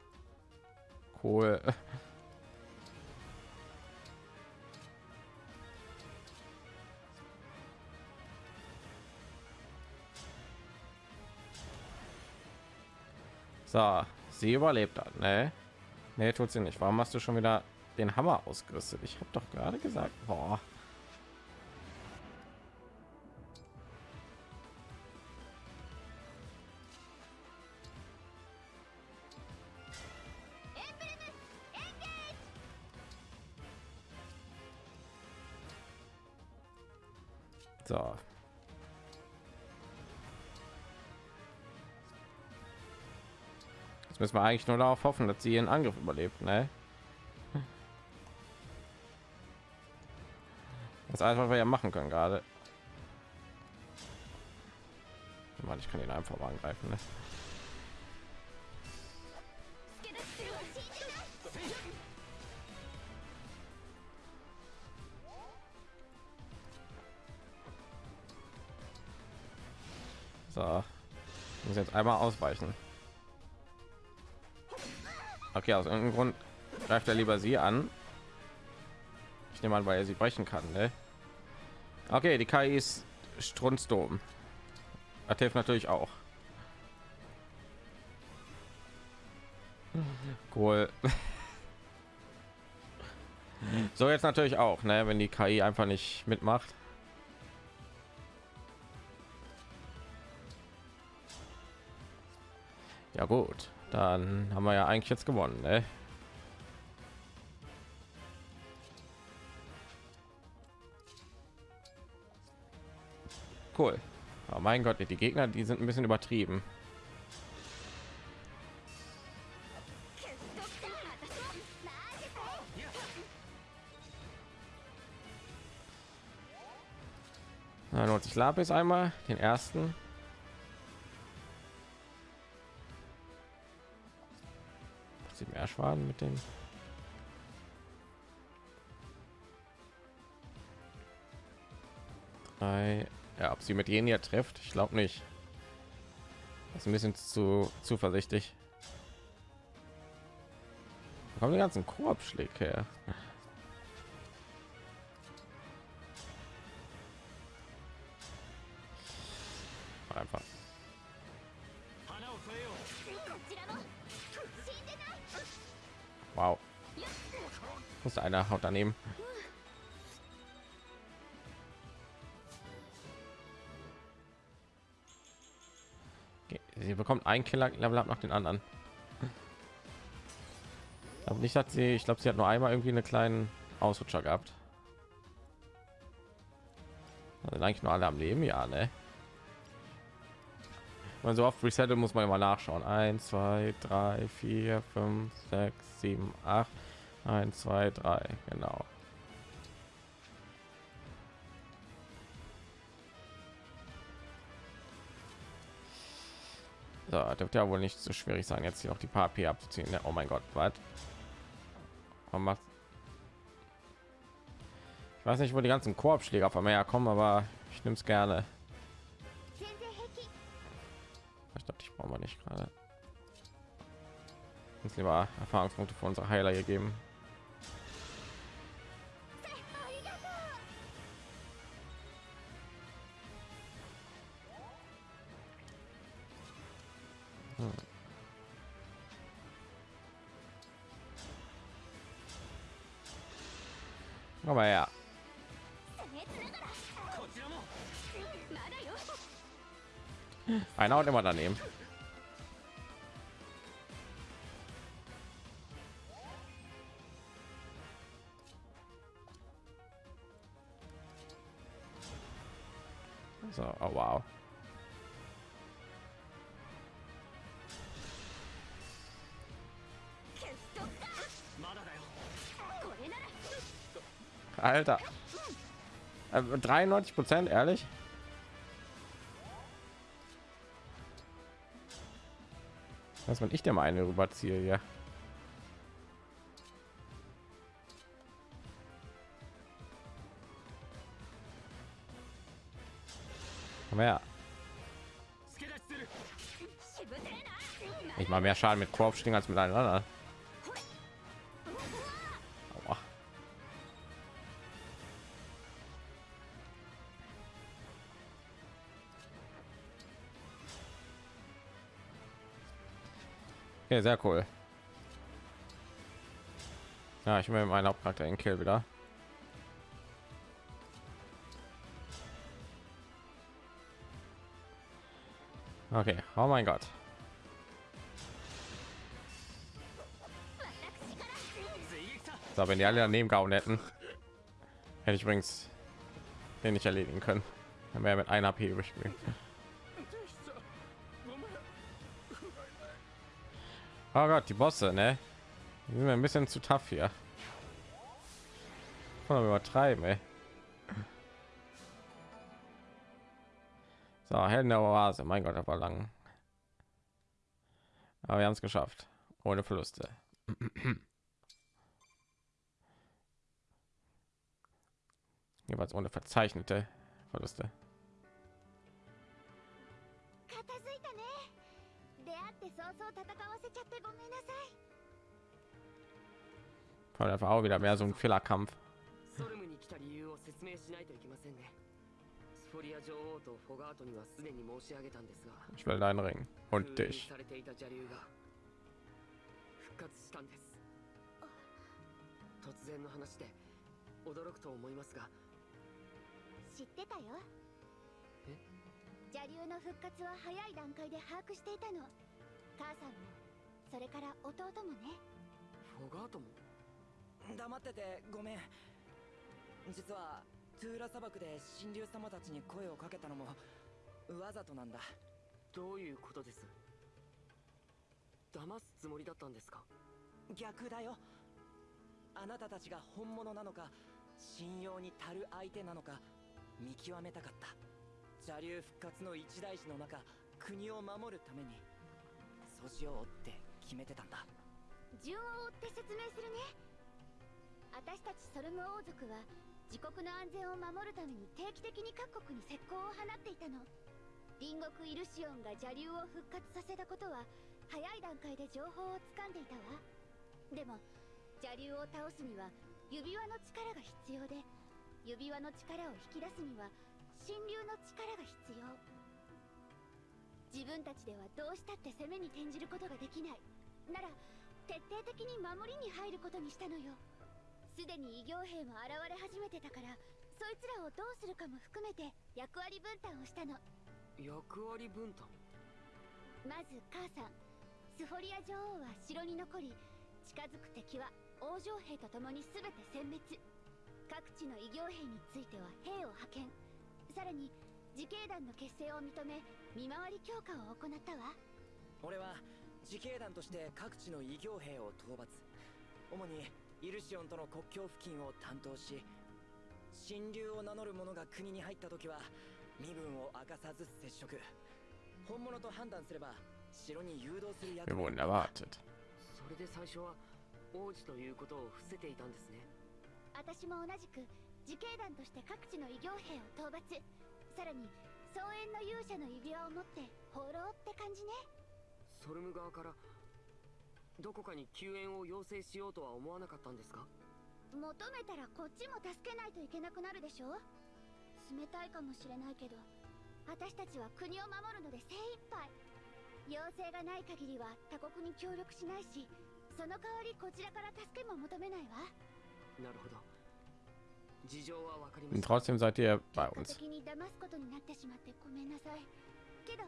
Cool. So, sie überlebt dann, ne? Nee, tut sie nicht. Warum hast du schon wieder den Hammer ausgerüstet? Ich habe doch gerade gesagt, boah. müssen wir eigentlich nur darauf hoffen, dass sie ihren Angriff überlebt. Ne? Das einfach wir ja machen können gerade. Mann, ich kann ihn einfach mal angreifen. Ne? So. Muss jetzt einmal ausweichen. Okay, aus irgendeinem Grund greift er lieber sie an. Ich nehme an, weil er sie brechen kann, ne? Okay, die KI ist strunzdom. Das hilft natürlich auch. Cool. So jetzt natürlich auch, ne? Wenn die KI einfach nicht mitmacht. Ja gut, dann haben wir ja eigentlich jetzt gewonnen, ne? Cool. Oh mein Gott, die Gegner, die sind ein bisschen übertrieben. Dann holt sich Lapis einmal, den ersten. Mehr Schaden mit den. Drei. Ja, ob sie mit jenen hier trifft, ich glaube nicht. Das ist ein bisschen zu zuversichtlich. Wo kommen die ganzen Korbschläge her? Einer haut daneben. Sie bekommt ein Killer Level nach den anderen. glaube nicht, dass sie, ich glaube, sie hat nur einmal irgendwie einen kleinen Ausrutscher gehabt. Sind eigentlich nur alle am Leben, ja, ne? Man so oft resettet muss man immer nachschauen. 1, 2, 3, 4, 5, 6, 7, 8. 1, 2, 3, genau. So, dürfte ja wohl nicht so schwierig sein, jetzt hier auch die paar P abzuziehen. Ne? Oh mein Gott, was? Man macht. Ich weiß nicht, wo die ganzen Korbschläger von mir herkommen, aber ich nehme es gerne. Ich glaube, ich brauche nicht gerade. Uns lieber Erfahrungspunkte für unsere Heiler gegeben. keiner und immer daneben. So, oh wow. Alter. Äh, 93 Prozent, ehrlich? Was, wenn ich dir mal eine rüberziehe, ja. Komm. Ich mache mehr Schaden mit Korbschwingen als mit einer anderen. Okay, sehr cool. Ja, ich will meinen Hauptcharakter in Kill wieder. Okay, oh mein Gott. So, wenn die alle daneben gehauen hätten, hätte ich übrigens den nicht erledigen können. Dann wäre mit einer HP übrig gewesen. Oh Gott, die Bosse, ne? Die sind ein bisschen zu tough hier. Am übertreiben, ey. So, Helden der Oase. Mein Gott, war lang. Aber wir haben es geschafft. Ohne Verluste. Jeweils ohne verzeichnete Verluste. 出会って早々戦わせちゃってごめんなさい einfach auch wieder mehr so ein Fehlerkampf. ソルムに来た理由を説明しないといけませんねスフォリア女王とフォガートにはすでに申し上げたんですが Ich will deinen Ring. Und dich. されていた邪竜が復活したんです突然の話で驚くと思いますが知ってたよえ邪竜の復活は早い段階で把握していたの。母さんもそれから弟もね。フォガートも？黙っててごめん。実はトゥーラ砂漠で神竜様たちに声をかけたのもわざとなんだ。どういうことです？騙すつもりだったんですか？逆だよ。あなたたちが本物なのか信用に足る相手なのか見極めたかった邪竜復活の一大事の中国を守るために素地を追って決めてたんだ。順を追って説明するね。私たちソルム王族は自国の安全を守るために定期的に各国に石膏を放っていたの。隣国イルシオンが邪竜を復活させたことは早い段階で情報を掴んでいたわ。でも邪竜を倒すには指輪の力が必要で指輪の力を引き出すには神竜の力が必要。自分たちではどうしたって攻めに転じることができない。なら徹底的に守りに入ることにしたのよ。すでに異形兵も現れ始めてたからそいつらをどうするかも含めて役割分担をしたの。役割分担？まず母さんスフォリア女王は城に残り近づく敵は王城兵と共に全て殲滅。各地の異形兵については兵を派遣さらに自警団の結成を認め見回り強化を行ったわ。俺は自警団として各地の異形兵を討伐。主にイルシオンとの国境付近を担当し神竜を名乗る者が国に入った時は身分を明かさず接触。本物と判断すれば城に誘導する役割.それで最初は王子ということを伏せていたんですね私も同じく自警団として各地の異形兵を討伐。さらに総園の勇者の指輪を持って放浪って感じね。ソルム側からどこかに救援を要請しようとは思わなかったんですか？求めたらこっちも助けないといけなくなるでしょ？冷たいかもしれないけど私たちは国を守るので精一杯。要請がない限りは他国に協力しないしその代わりこちらから助けも求めないわ。なるほど Und した trotzdem seid ihr bei 結果 uns. 的に騙すことになってしまってごめんなさいけど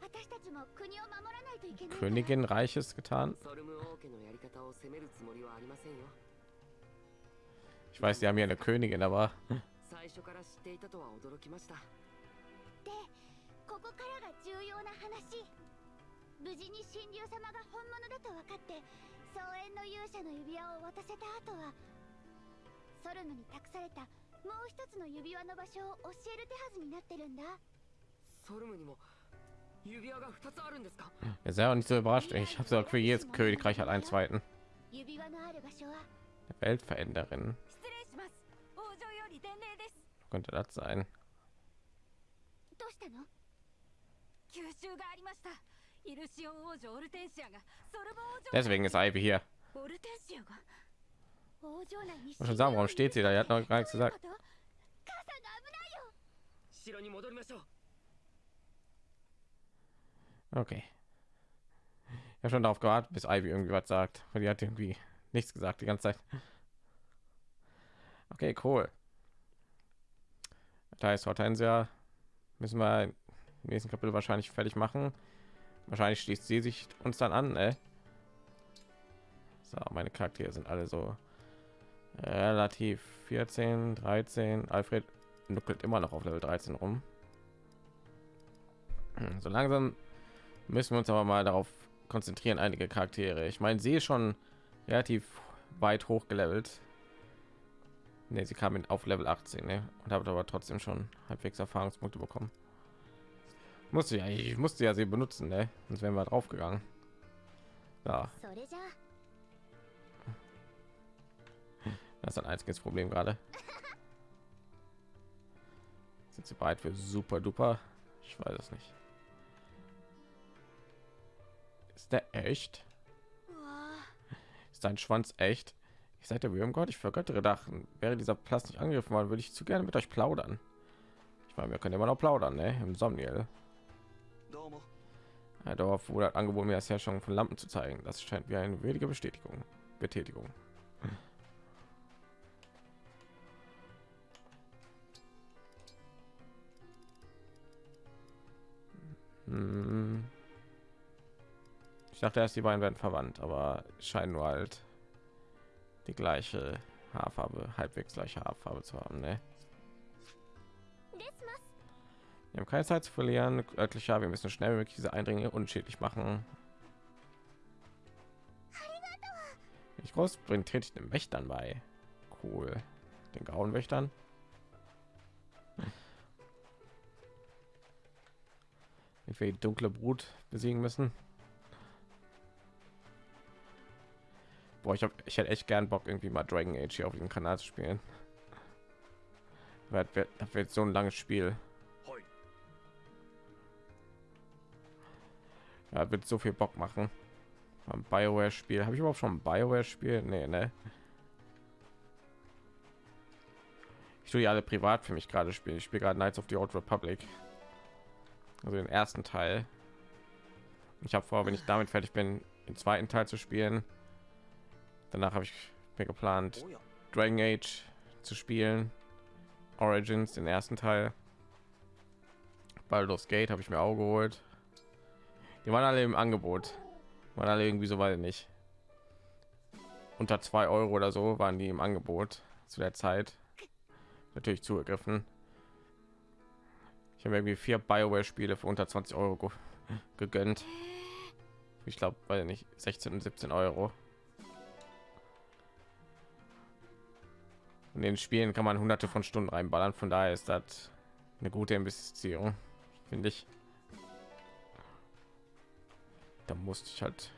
私たちも国を守らないといけないから Königin Reiches getan. ソルム王家のやり方を責めるつもりはありませんよ Ich weiß, die haben hier eine Königin, aber 最初から知っていたとは驚きましたでここからが重要な話無事に神竜様が本物だと分かって総園の勇者の指輪を渡せた後は ソルムに託されたもう一つの指輪の場所を教える手はずになってるんだソルムにも指輪が2つあるんですか ihr seid auch nicht so überrascht. Ich habe gesagt, für jedes Königreich hat einen zweiten. 指輪のある場所は Weltveränderin 失礼します王女より伝令です könnte das sein. どうしたの吸収がありましたイルシオン王女オルテンシアがソルボ王女 Deswegen ist Ivy hier. オルテンシアが王城内に ich schon sagen, warum steht sie da? Er hat noch gar nichts gesagt. Okay. Ich habe schon darauf gewartet, bis Ivy irgendwie was sagt. Weil die hat irgendwie nichts gesagt die ganze Zeit. Okay, cool. Da ist Hortensia. Müssen wir im nächsten Kapitel wahrscheinlich fertig machen. Wahrscheinlich schließt sie sich uns dann an. Ey. So, meine Charaktere sind alle so relativ 14, 13. Alfred nuckelt immer noch auf Level 13 rum. Hm, So langsam müssen wir uns aber mal darauf konzentrieren, einige Charaktere. Ich meine, sie schon relativ weit hochgelevelt. Ne, sie kam auf Level 18 ne? und habe aber trotzdem schon halbwegs Erfahrungspunkte bekommen. Musste ja, ich musste ja sie benutzen, ne? sonst wären wir draufgegangen. Ja, Das ist ein einziges Problem gerade. Sind sie bereit für super duper? Ich weiß es nicht. Ist der echt? Ist dein Schwanz echt? Ich seid der Würmgott, ich vergöttere Dachen. Wäre dieser Platz nicht angegriffen worden, würde ich zu gerne mit euch plaudern. Ich meine, wir können immer noch plaudern, ne? Im Somniel. Ein Dorf wurde angeboten, mir das Herstellung von Lampen zu zeigen. Das scheint wie eine würdige Bestätigung. Betätigung. Hm. Ich dachte erst, die beiden werden verwandt, aber scheinen nur halt die gleiche Haarfarbe, halbwegs gleiche Haarfarbe zu haben. Ne? Wir haben keine Zeit zu verlieren. Äh, Örtlicher, wir müssen schnell wirklich diese Eindringe unschädlich machen. Ich groß bringt tätig den Wächtern bei. Cool. Den grauen Wächtern. Wir die dunkle Brut besiegen müssen. Boah, ich, hab, ich hätte echt gern Bock, irgendwie mal Dragon Age hier auf dem Kanal zu spielen. Wird, wird so ein langes Spiel. Ja, wird so viel Bock machen. Ein Bioware Spiel. Habe ich überhaupt schon Bioware Spiel? Nee, ne. Ich tue die alle privat für mich gerade spielen. Ich spiele gerade Knights of the Old Republic. Also den ersten Teil. Ich habe vor, wenn ich damit fertig bin, den zweiten Teil zu spielen. Danach habe ich mir geplant, おや Dragon Age zu spielen. Origins, den ersten Teil. Baldur's Gate habe ich mir auch geholt. Die waren alle im Angebot. Waren alle irgendwie so weit nicht. unter zwei Euro oder so waren die im Angebot zu der Zeit. Natürlich zugegriffen. Ich habe irgendwie vier Bioware-Spiele für unter 20 Euro ge gegönnt. Ich glaube, weil nicht 16 und 17 Euro. In den Spielen kann man hunderte von Stunden reinballern, von daher ist das eine gute Investition, finde ich. Da musste ich halt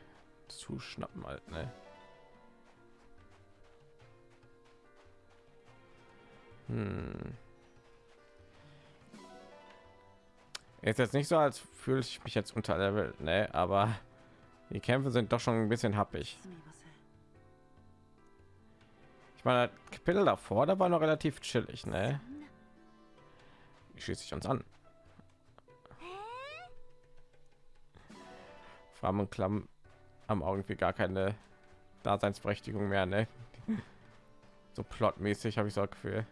zuschnappen halt, ne? Hm. Ist jetzt nicht so, als fühle ich mich jetzt unter Level, ne? Aber die Kämpfe sind doch schon ein bisschen happig. Ich meine, Kapitel davor, da war noch relativ chillig, ne? Wie schließt sich uns an? Fram und Klamm haben irgendwie gar keine Daseinsberechtigung mehr, ne? So plotmäßig habe ich so ein Gefühl.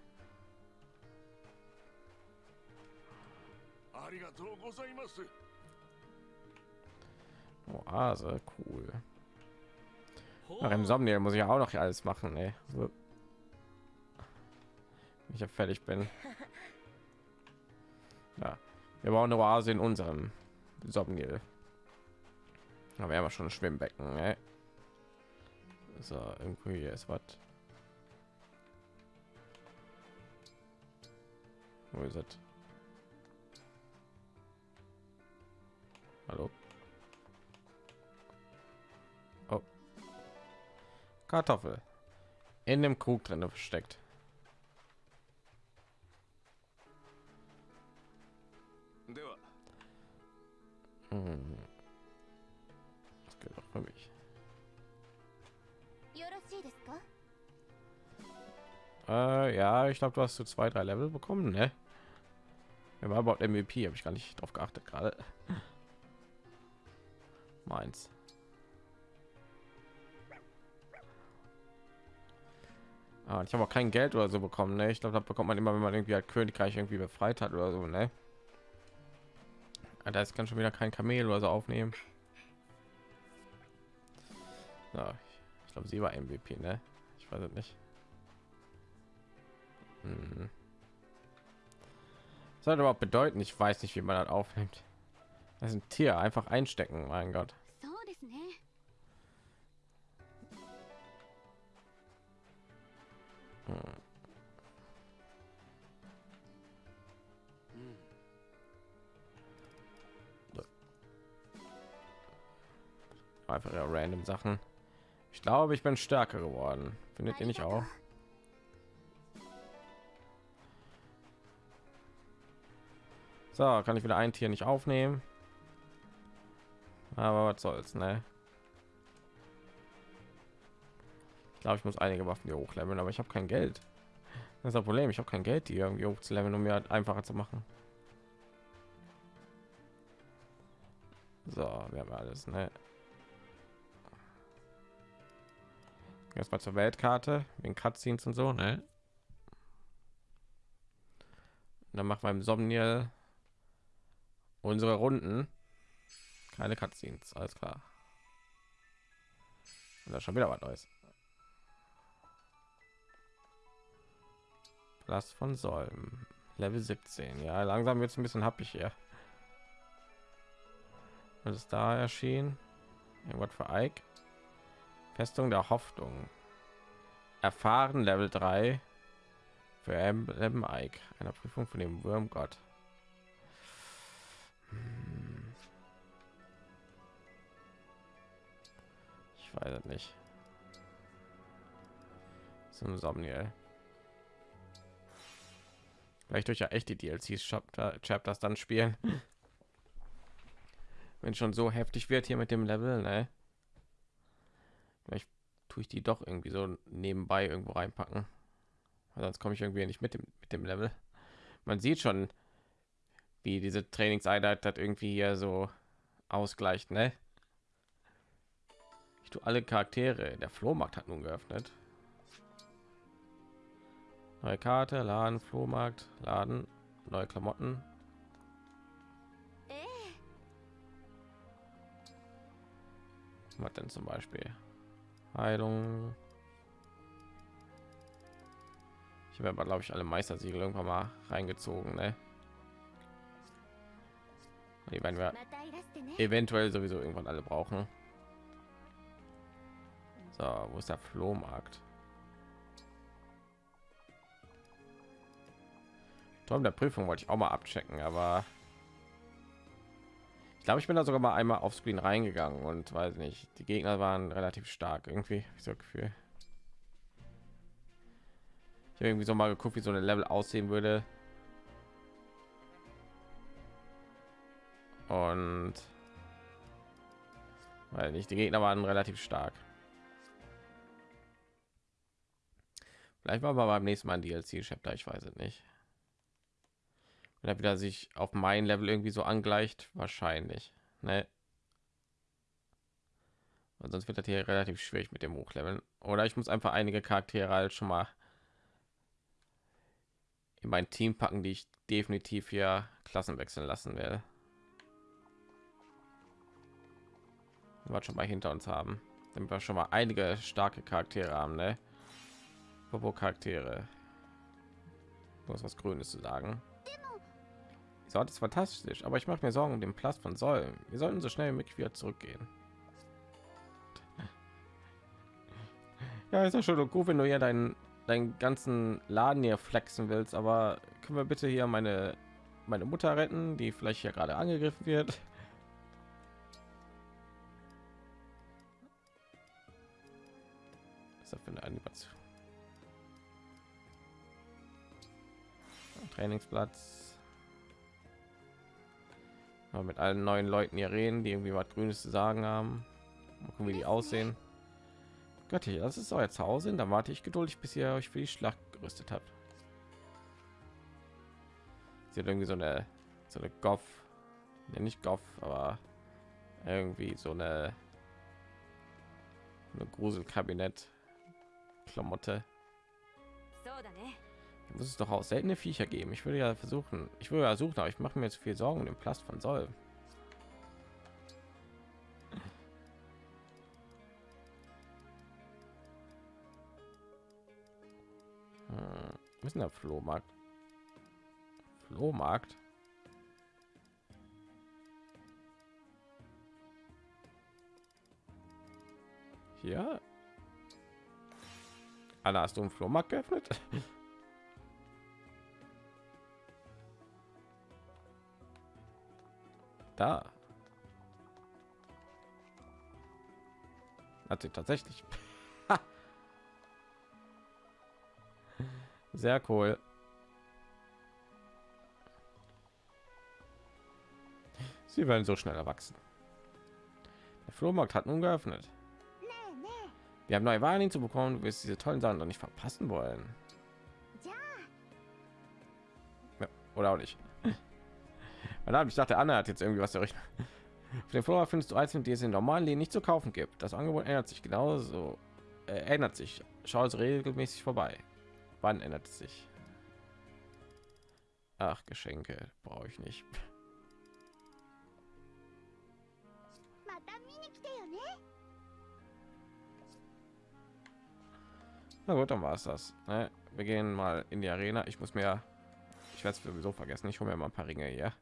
Oase, cool. Ach, im Somniel muss ich auch noch alles machen, ey. So. Ich ja fertig bin. Ja, wir bauen eine Oase in unserem Somniel. Aber wir haben schon ein Schwimmbecken, ey. So, irgendwo hier ist was. Wo ist es? Hallo. Oh. Kartoffel. In dem Krug drin versteckt. Mhm. Das geht auch für mich. Äh, ja, ich glaube, du hast so zwei, drei Level bekommen, ne? Wer war überhaupt MVP? Habe ich gar nicht drauf geachtet gerade. Meins. Ah, ich habe auch kein Geld oder so bekommen, ne? Ich glaube, das bekommt man immer, wenn man irgendwie halt Königreich irgendwie befreit hat oder so, ne? Ah, Da ist kann schon wieder kein Kamel oder so aufnehmen. Ja, ich, glaube, sie war MVP, ne? Ich weiß es nicht. Hm. Was soll das überhaupt bedeuten? Ich weiß nicht, wie man das aufnimmt. Das ist ein Tier, einfach einstecken, mein Gott. Einfach ja random Sachen. Ich glaube, ich bin stärker geworden. Findet ihr nicht auch? So, kann ich wieder ein Tier nicht aufnehmen. Aber was soll's, ne? Glaube, ich muss einige Waffen hier hochleveln, aber ich habe kein Geld. Das ist das Problem. Ich habe kein Geld, die irgendwie hochzuleveln, um mir halt einfacher zu machen. So, wir haben alles, ne? Erstmal zur Weltkarte, wegen Cutscenes und so, ne? Und dann machen wir im Somniel unsere Runden. Keine Cutscenes, alles klar. Da schon wieder was Neues. Last von Säulen. Level 17. Ja, langsam wird es ein bisschen happig hier. Was ist da erschienen? Irgendwas für Ike? Festung der Hoffnung. Erfahren Level 3 für Emblem Ike. Einer Prüfung von dem Wurmgott. Hm. Ich weiß es nicht. Zum Somniel. Vielleicht durch ja echt die DLCs Chapter, Chapters dann spielen. Wenn schon so heftig wird hier mit dem Level, ne? Vielleicht tue ich die doch irgendwie so nebenbei irgendwo reinpacken. Sonst komme ich irgendwie nicht mit dem mit dem Level. Man sieht schon, wie diese Trainingseinheit das irgendwie hier so ausgleicht, ne? Ich tue alle Charaktere. Der Flohmarkt hat nun geöffnet. Neue Karte, Laden, Flohmarkt, Laden, neue Klamotten. Was denn zum Beispiel? Heilung. Ich habe aber glaube ich alle Meistersiegel irgendwann mal reingezogen, ne? Die werden wir eventuell sowieso irgendwann alle brauchen. So, wo ist der Flohmarkt? Turm der Prüfung wollte ich auch mal abchecken, aber ich glaube, ich bin da sogar mal einmal auf Screen reingegangen und weiß nicht, die Gegner waren relativ stark irgendwie, ich so Gefühl. Ich habe irgendwie so mal geguckt, wie so eine Level aussehen würde. Und weil nicht die Gegner waren relativ stark. Vielleicht war aber beim nächsten Mal ein DLC-Chapter, ich weiß es nicht. Wenn er wieder sich auf mein Level irgendwie so angleicht, wahrscheinlich. Ne? Und sonst wird das hier relativ schwierig mit dem Hochleveln. Oder ich muss einfach einige Charaktere halt schon mal in mein Team packen, die ich definitiv hier Klassen wechseln lassen werde. Was schon mal hinter uns haben, damit wir schon mal einige starke Charaktere haben, ne? Popo Charaktere. Du hast was Grünes zu sagen. Die Sorte ist fantastisch, aber ich mache mir Sorgen um den Platz von Säulen. Wir sollten so schnell wie möglich wieder zurückgehen. Ja, ist ja schon gut, wenn du hier deinen deinen ganzen Laden hier flexen willst, aber können wir bitte hier meine meine Mutter retten, die vielleicht hier gerade angegriffen wird? Was ist das für eine Animation? Trainingsplatz. Mal mit allen neuen Leuten hier reden, die irgendwie was Grünes zu sagen haben. Mal gucken, wie die aussehen. Göttlich, das ist euer Zuhause. Dann warte ich geduldig, bis ihr euch für die Schlacht gerüstet habt. Sie hat irgendwie so eine so eine Goff, ja, nicht Goff, aber irgendwie so eine eine Gruselkabinett Klamotte muss es doch auch seltene Viecher geben. Ich würde ja versuchen, ich würde ja suchen, aber ich mache mir jetzt viel Sorgen um den Plast von Soll. Hm, ist denn der Flohmarkt? Flohmarkt? Hier? Anna, hast du einen Flohmarkt geöffnet? Da. Hat sie tatsächlich. Sehr cool. Sie werden so schnell erwachsen. Der Flohmarkt hat nun geöffnet. Wir haben neue Waren zu bekommen. Du wirst diese tollen Sachen doch nicht verpassen wollen. Ja, oder auch nicht. Verdammt, ich dachte, Anna hat jetzt irgendwie was der Rechner. Auf dem Flora findest du Eisen, die es in normalen Läden nicht zu kaufen gibt. Das Angebot ändert sich genauso. Äh, ändert sich. Schau es regelmäßig vorbei. Wann ändert es sich? Ach, Geschenke brauche ich nicht. Na gut, dann war es das. Ne? Wir gehen mal in die Arena. Ich muss mir, ich werde es sowieso vergessen. Ich hole mir mal ein paar Ringe hier.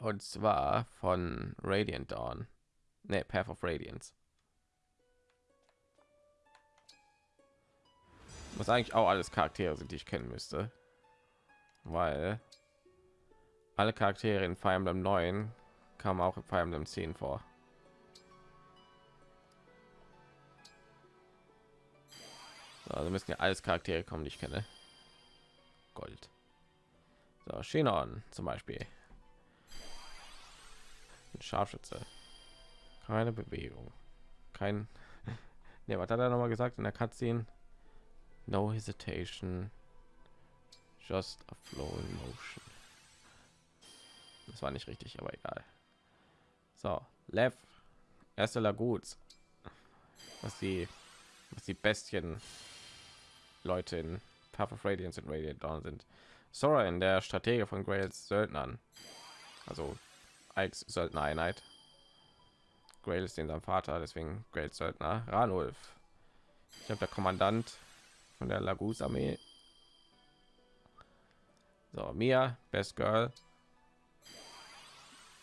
Und zwar von Radiant Dawn. Ne, Path of Radiance. Was eigentlich auch alles Charaktere sind, die ich kennen müsste. Weil alle Charaktere in Fire Emblem 9 kamen auch in Fire Emblem 10 vor. So, also müssen ja alles Charaktere kommen, die ich kenne. Gold. So, Shinon zum Beispiel. Ein Scharfschütze. Keine Bewegung. Kein. Ne, was hat er noch mal gesagt in der Cutscene? No hesitation. Just a flowing motion. Das war nicht richtig, aber egal. So, Lev. Erste Laguts. Was die, was die Bestien Leute in Path of Radiance und Radiant Dawn sind. Sora in der Strategie von Grails Söldnern. Also als Söldnereinheit. Grail ist den sein Vater, deswegen Grails Söldner. Ranulf. Ich habe der Kommandant von der Lagus Armee. So, Mia, Best Girl.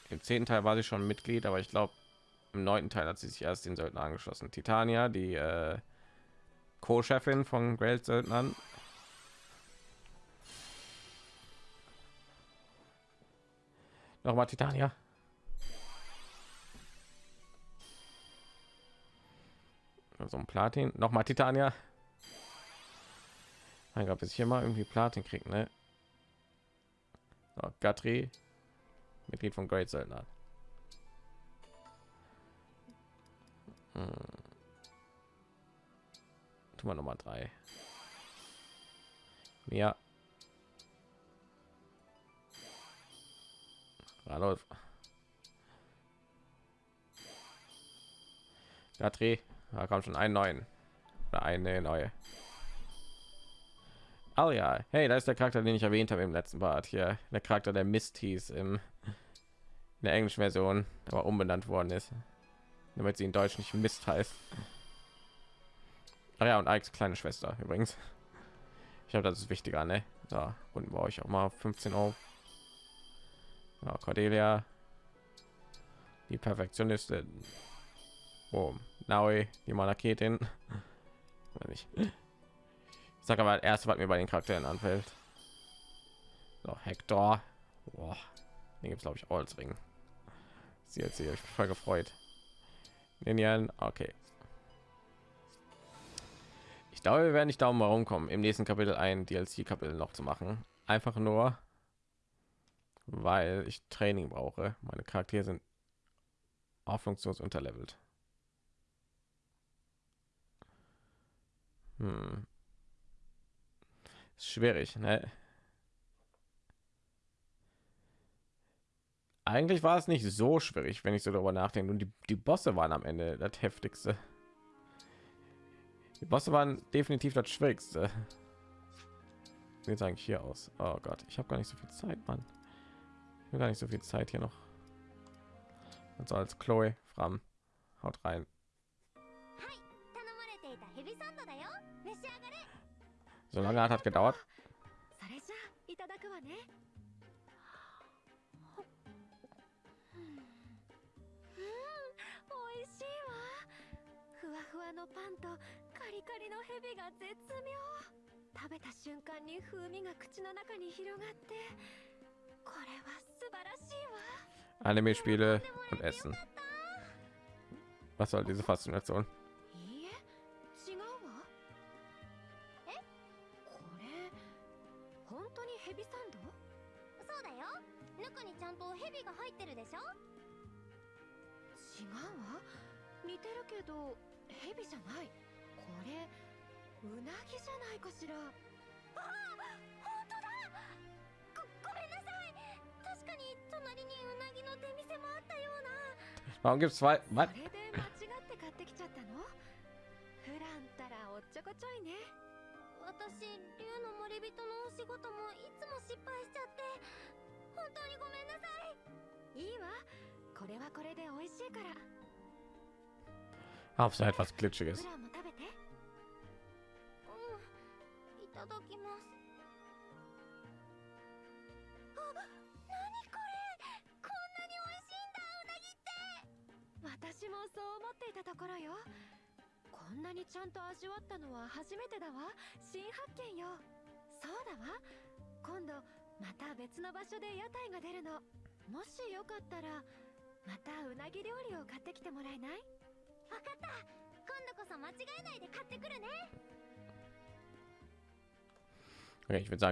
Im zehnten Teil war sie schon Mitglied, aber ich glaube, im neunten Teil hat sie sich erst den Söldner angeschlossen. Titania, die äh, Co-Chefin von Grail Söldnern. Nochmal Titania. So ein Platin. Nochmal Titania. Mein Gott, bis ich hier mal irgendwie Platin kriegt, ne? So, Gatri, Mitglied von Great Söldner. Hm. Tun wir noch mal drei. Ja. Radolf. Gatri, da kommt schon einen neuen. Oder eine neue. Oh ja, hey, da ist der Charakter, den ich erwähnt habe im letzten Part hier. Der Charakter, der Mist hieß im, in der englischen Version, aber umbenannt worden ist, damit sie in Deutsch nicht Mist heißt. Ach ja, und Ikes kleine Schwester übrigens. Ich habe das ist wichtiger, ne? So, und brauche ich auch mal 15 Euro. Ja, Cordelia, die Perfektionistin. Oh, Naui, die Malaketin. Nicht. Ich sag aber erst, was mir bei den Charakteren anfällt. So, Hector. Boah, den gibt es glaube ich auch als Ring. Sie hat sich voll gefreut. Ninian, okay. Ich glaube, wir werden nicht darum herumkommen, im nächsten Kapitel ein DLC-Kapitel noch zu machen. Einfach nur, weil ich Training brauche. Meine Charaktere sind hoffnungslos unterlevelt. Hm. Ist schwierig, ne? Eigentlich war es nicht so schwierig, wenn ich so darüber nachdenke. Und die, die Bosse waren am Ende das heftigste. Die Bosse waren definitiv das schwierigste. Jetzt eigentlich hier aus. Oh Gott, ich habe gar nicht so viel Zeit, Mann. Ich gar nicht so viel Zeit hier noch. Also als Chloe, Fram, haut rein. So lange hat, hat gedauert. Anime-Spiele und Essen. Was soll diese Faszination? ちょいね私竜の森人のお仕事もいつも失敗しちゃって本当にごめんなさいいいわこれはこれで美味しいから Hauptsache etwas Glitschiges.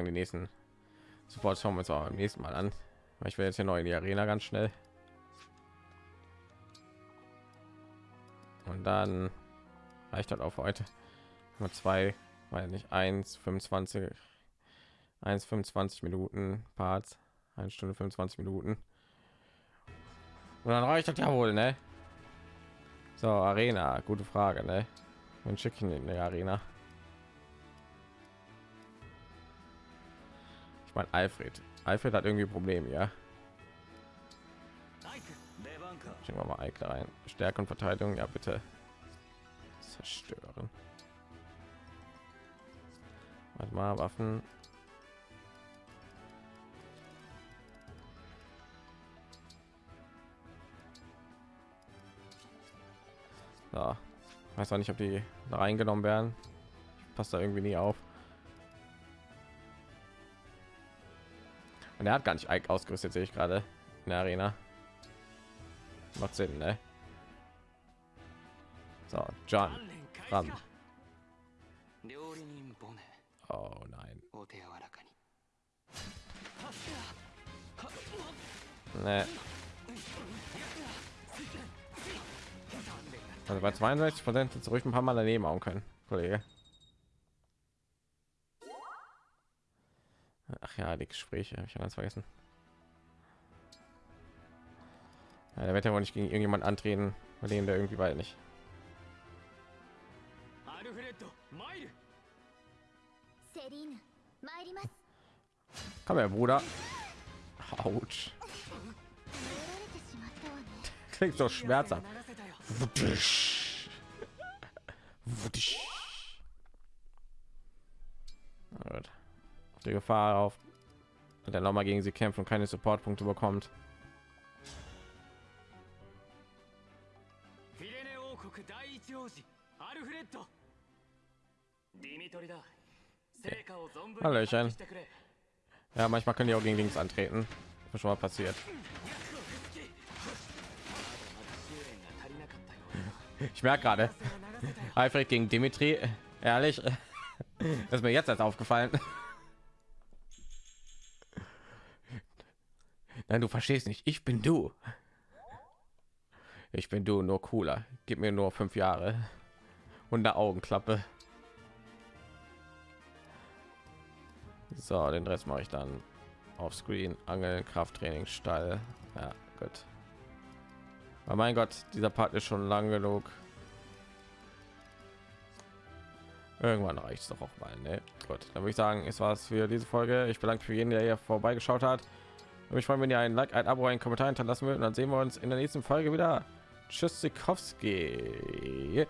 Sagen, die nächsten Support schauen wir uns auch beim nächsten Mal an. Ich will jetzt hier neu in die Arena ganz schnell. Und dann reicht auch für heute. Nur zwei, weil nicht 1, 25, 1, 25 Minuten Parts, eine Stunde 25 Minuten. Und dann reicht das ja wohl, ne? So, Arena, gute Frage, ne? Dann schicke in die Arena. Ich meine Alfred. Alfred hat irgendwie Probleme, ja. Schicken wir mal Eike ein. Stärke und Verteidigung, ja bitte. Zerstören. Warte mal, Waffen. Da. Weiß auch nicht, ob die reingenommen werden. Passt da irgendwie nie auf. Und er hat gar nicht Ike ausgerüstet, sehe ich gerade in der Arena. Macht Sinn, ne? So, John. Ran. Oh nein. Nee. Also bei 62 Prozent zurück ein paar Mal daneben hauen können, Kollege. ja die Gespräche habe ich ganz vergessen. Ja, der wird ja wohl nicht gegen irgendjemand antreten, bei dem der irgendwie weit nicht. Komm her, Bruder. Autsch. Klingt so schmerzhaft. Wuttisch. Wuttisch. Die Gefahr auf und dann nochmal gegen sie kämpft und keine Supportpunkte bekommt. Hallöchen. Ja, manchmal können die auch gegen links antreten. Das schon mal passiert. Ich merke gerade, Alfred gegen Dimitri, ehrlich, das ist mir jetzt erst aufgefallen. Nein, du verstehst nicht. Ich bin du. Ich bin du, nur cooler. Gib mir nur fünf Jahre und eine Augenklappe. So, den Rest mache ich dann auf Screen. Angeln, Krafttraining, Stall. Ja, gut. Aber mein Gott, dieser Part ist schon lang genug. Irgendwann reicht es doch auch mal. Ne? Gut, dann würde ich sagen, es war's für diese Folge. Ich bedanke mich für jeden, der hier vorbeigeschaut hat. Und ich freue mich, wenn ihr ein Like, ein Abo, einen Kommentar hinterlassen würdet. Und dann sehen wir uns in der nächsten Folge wieder. Tschüss, Sikowski.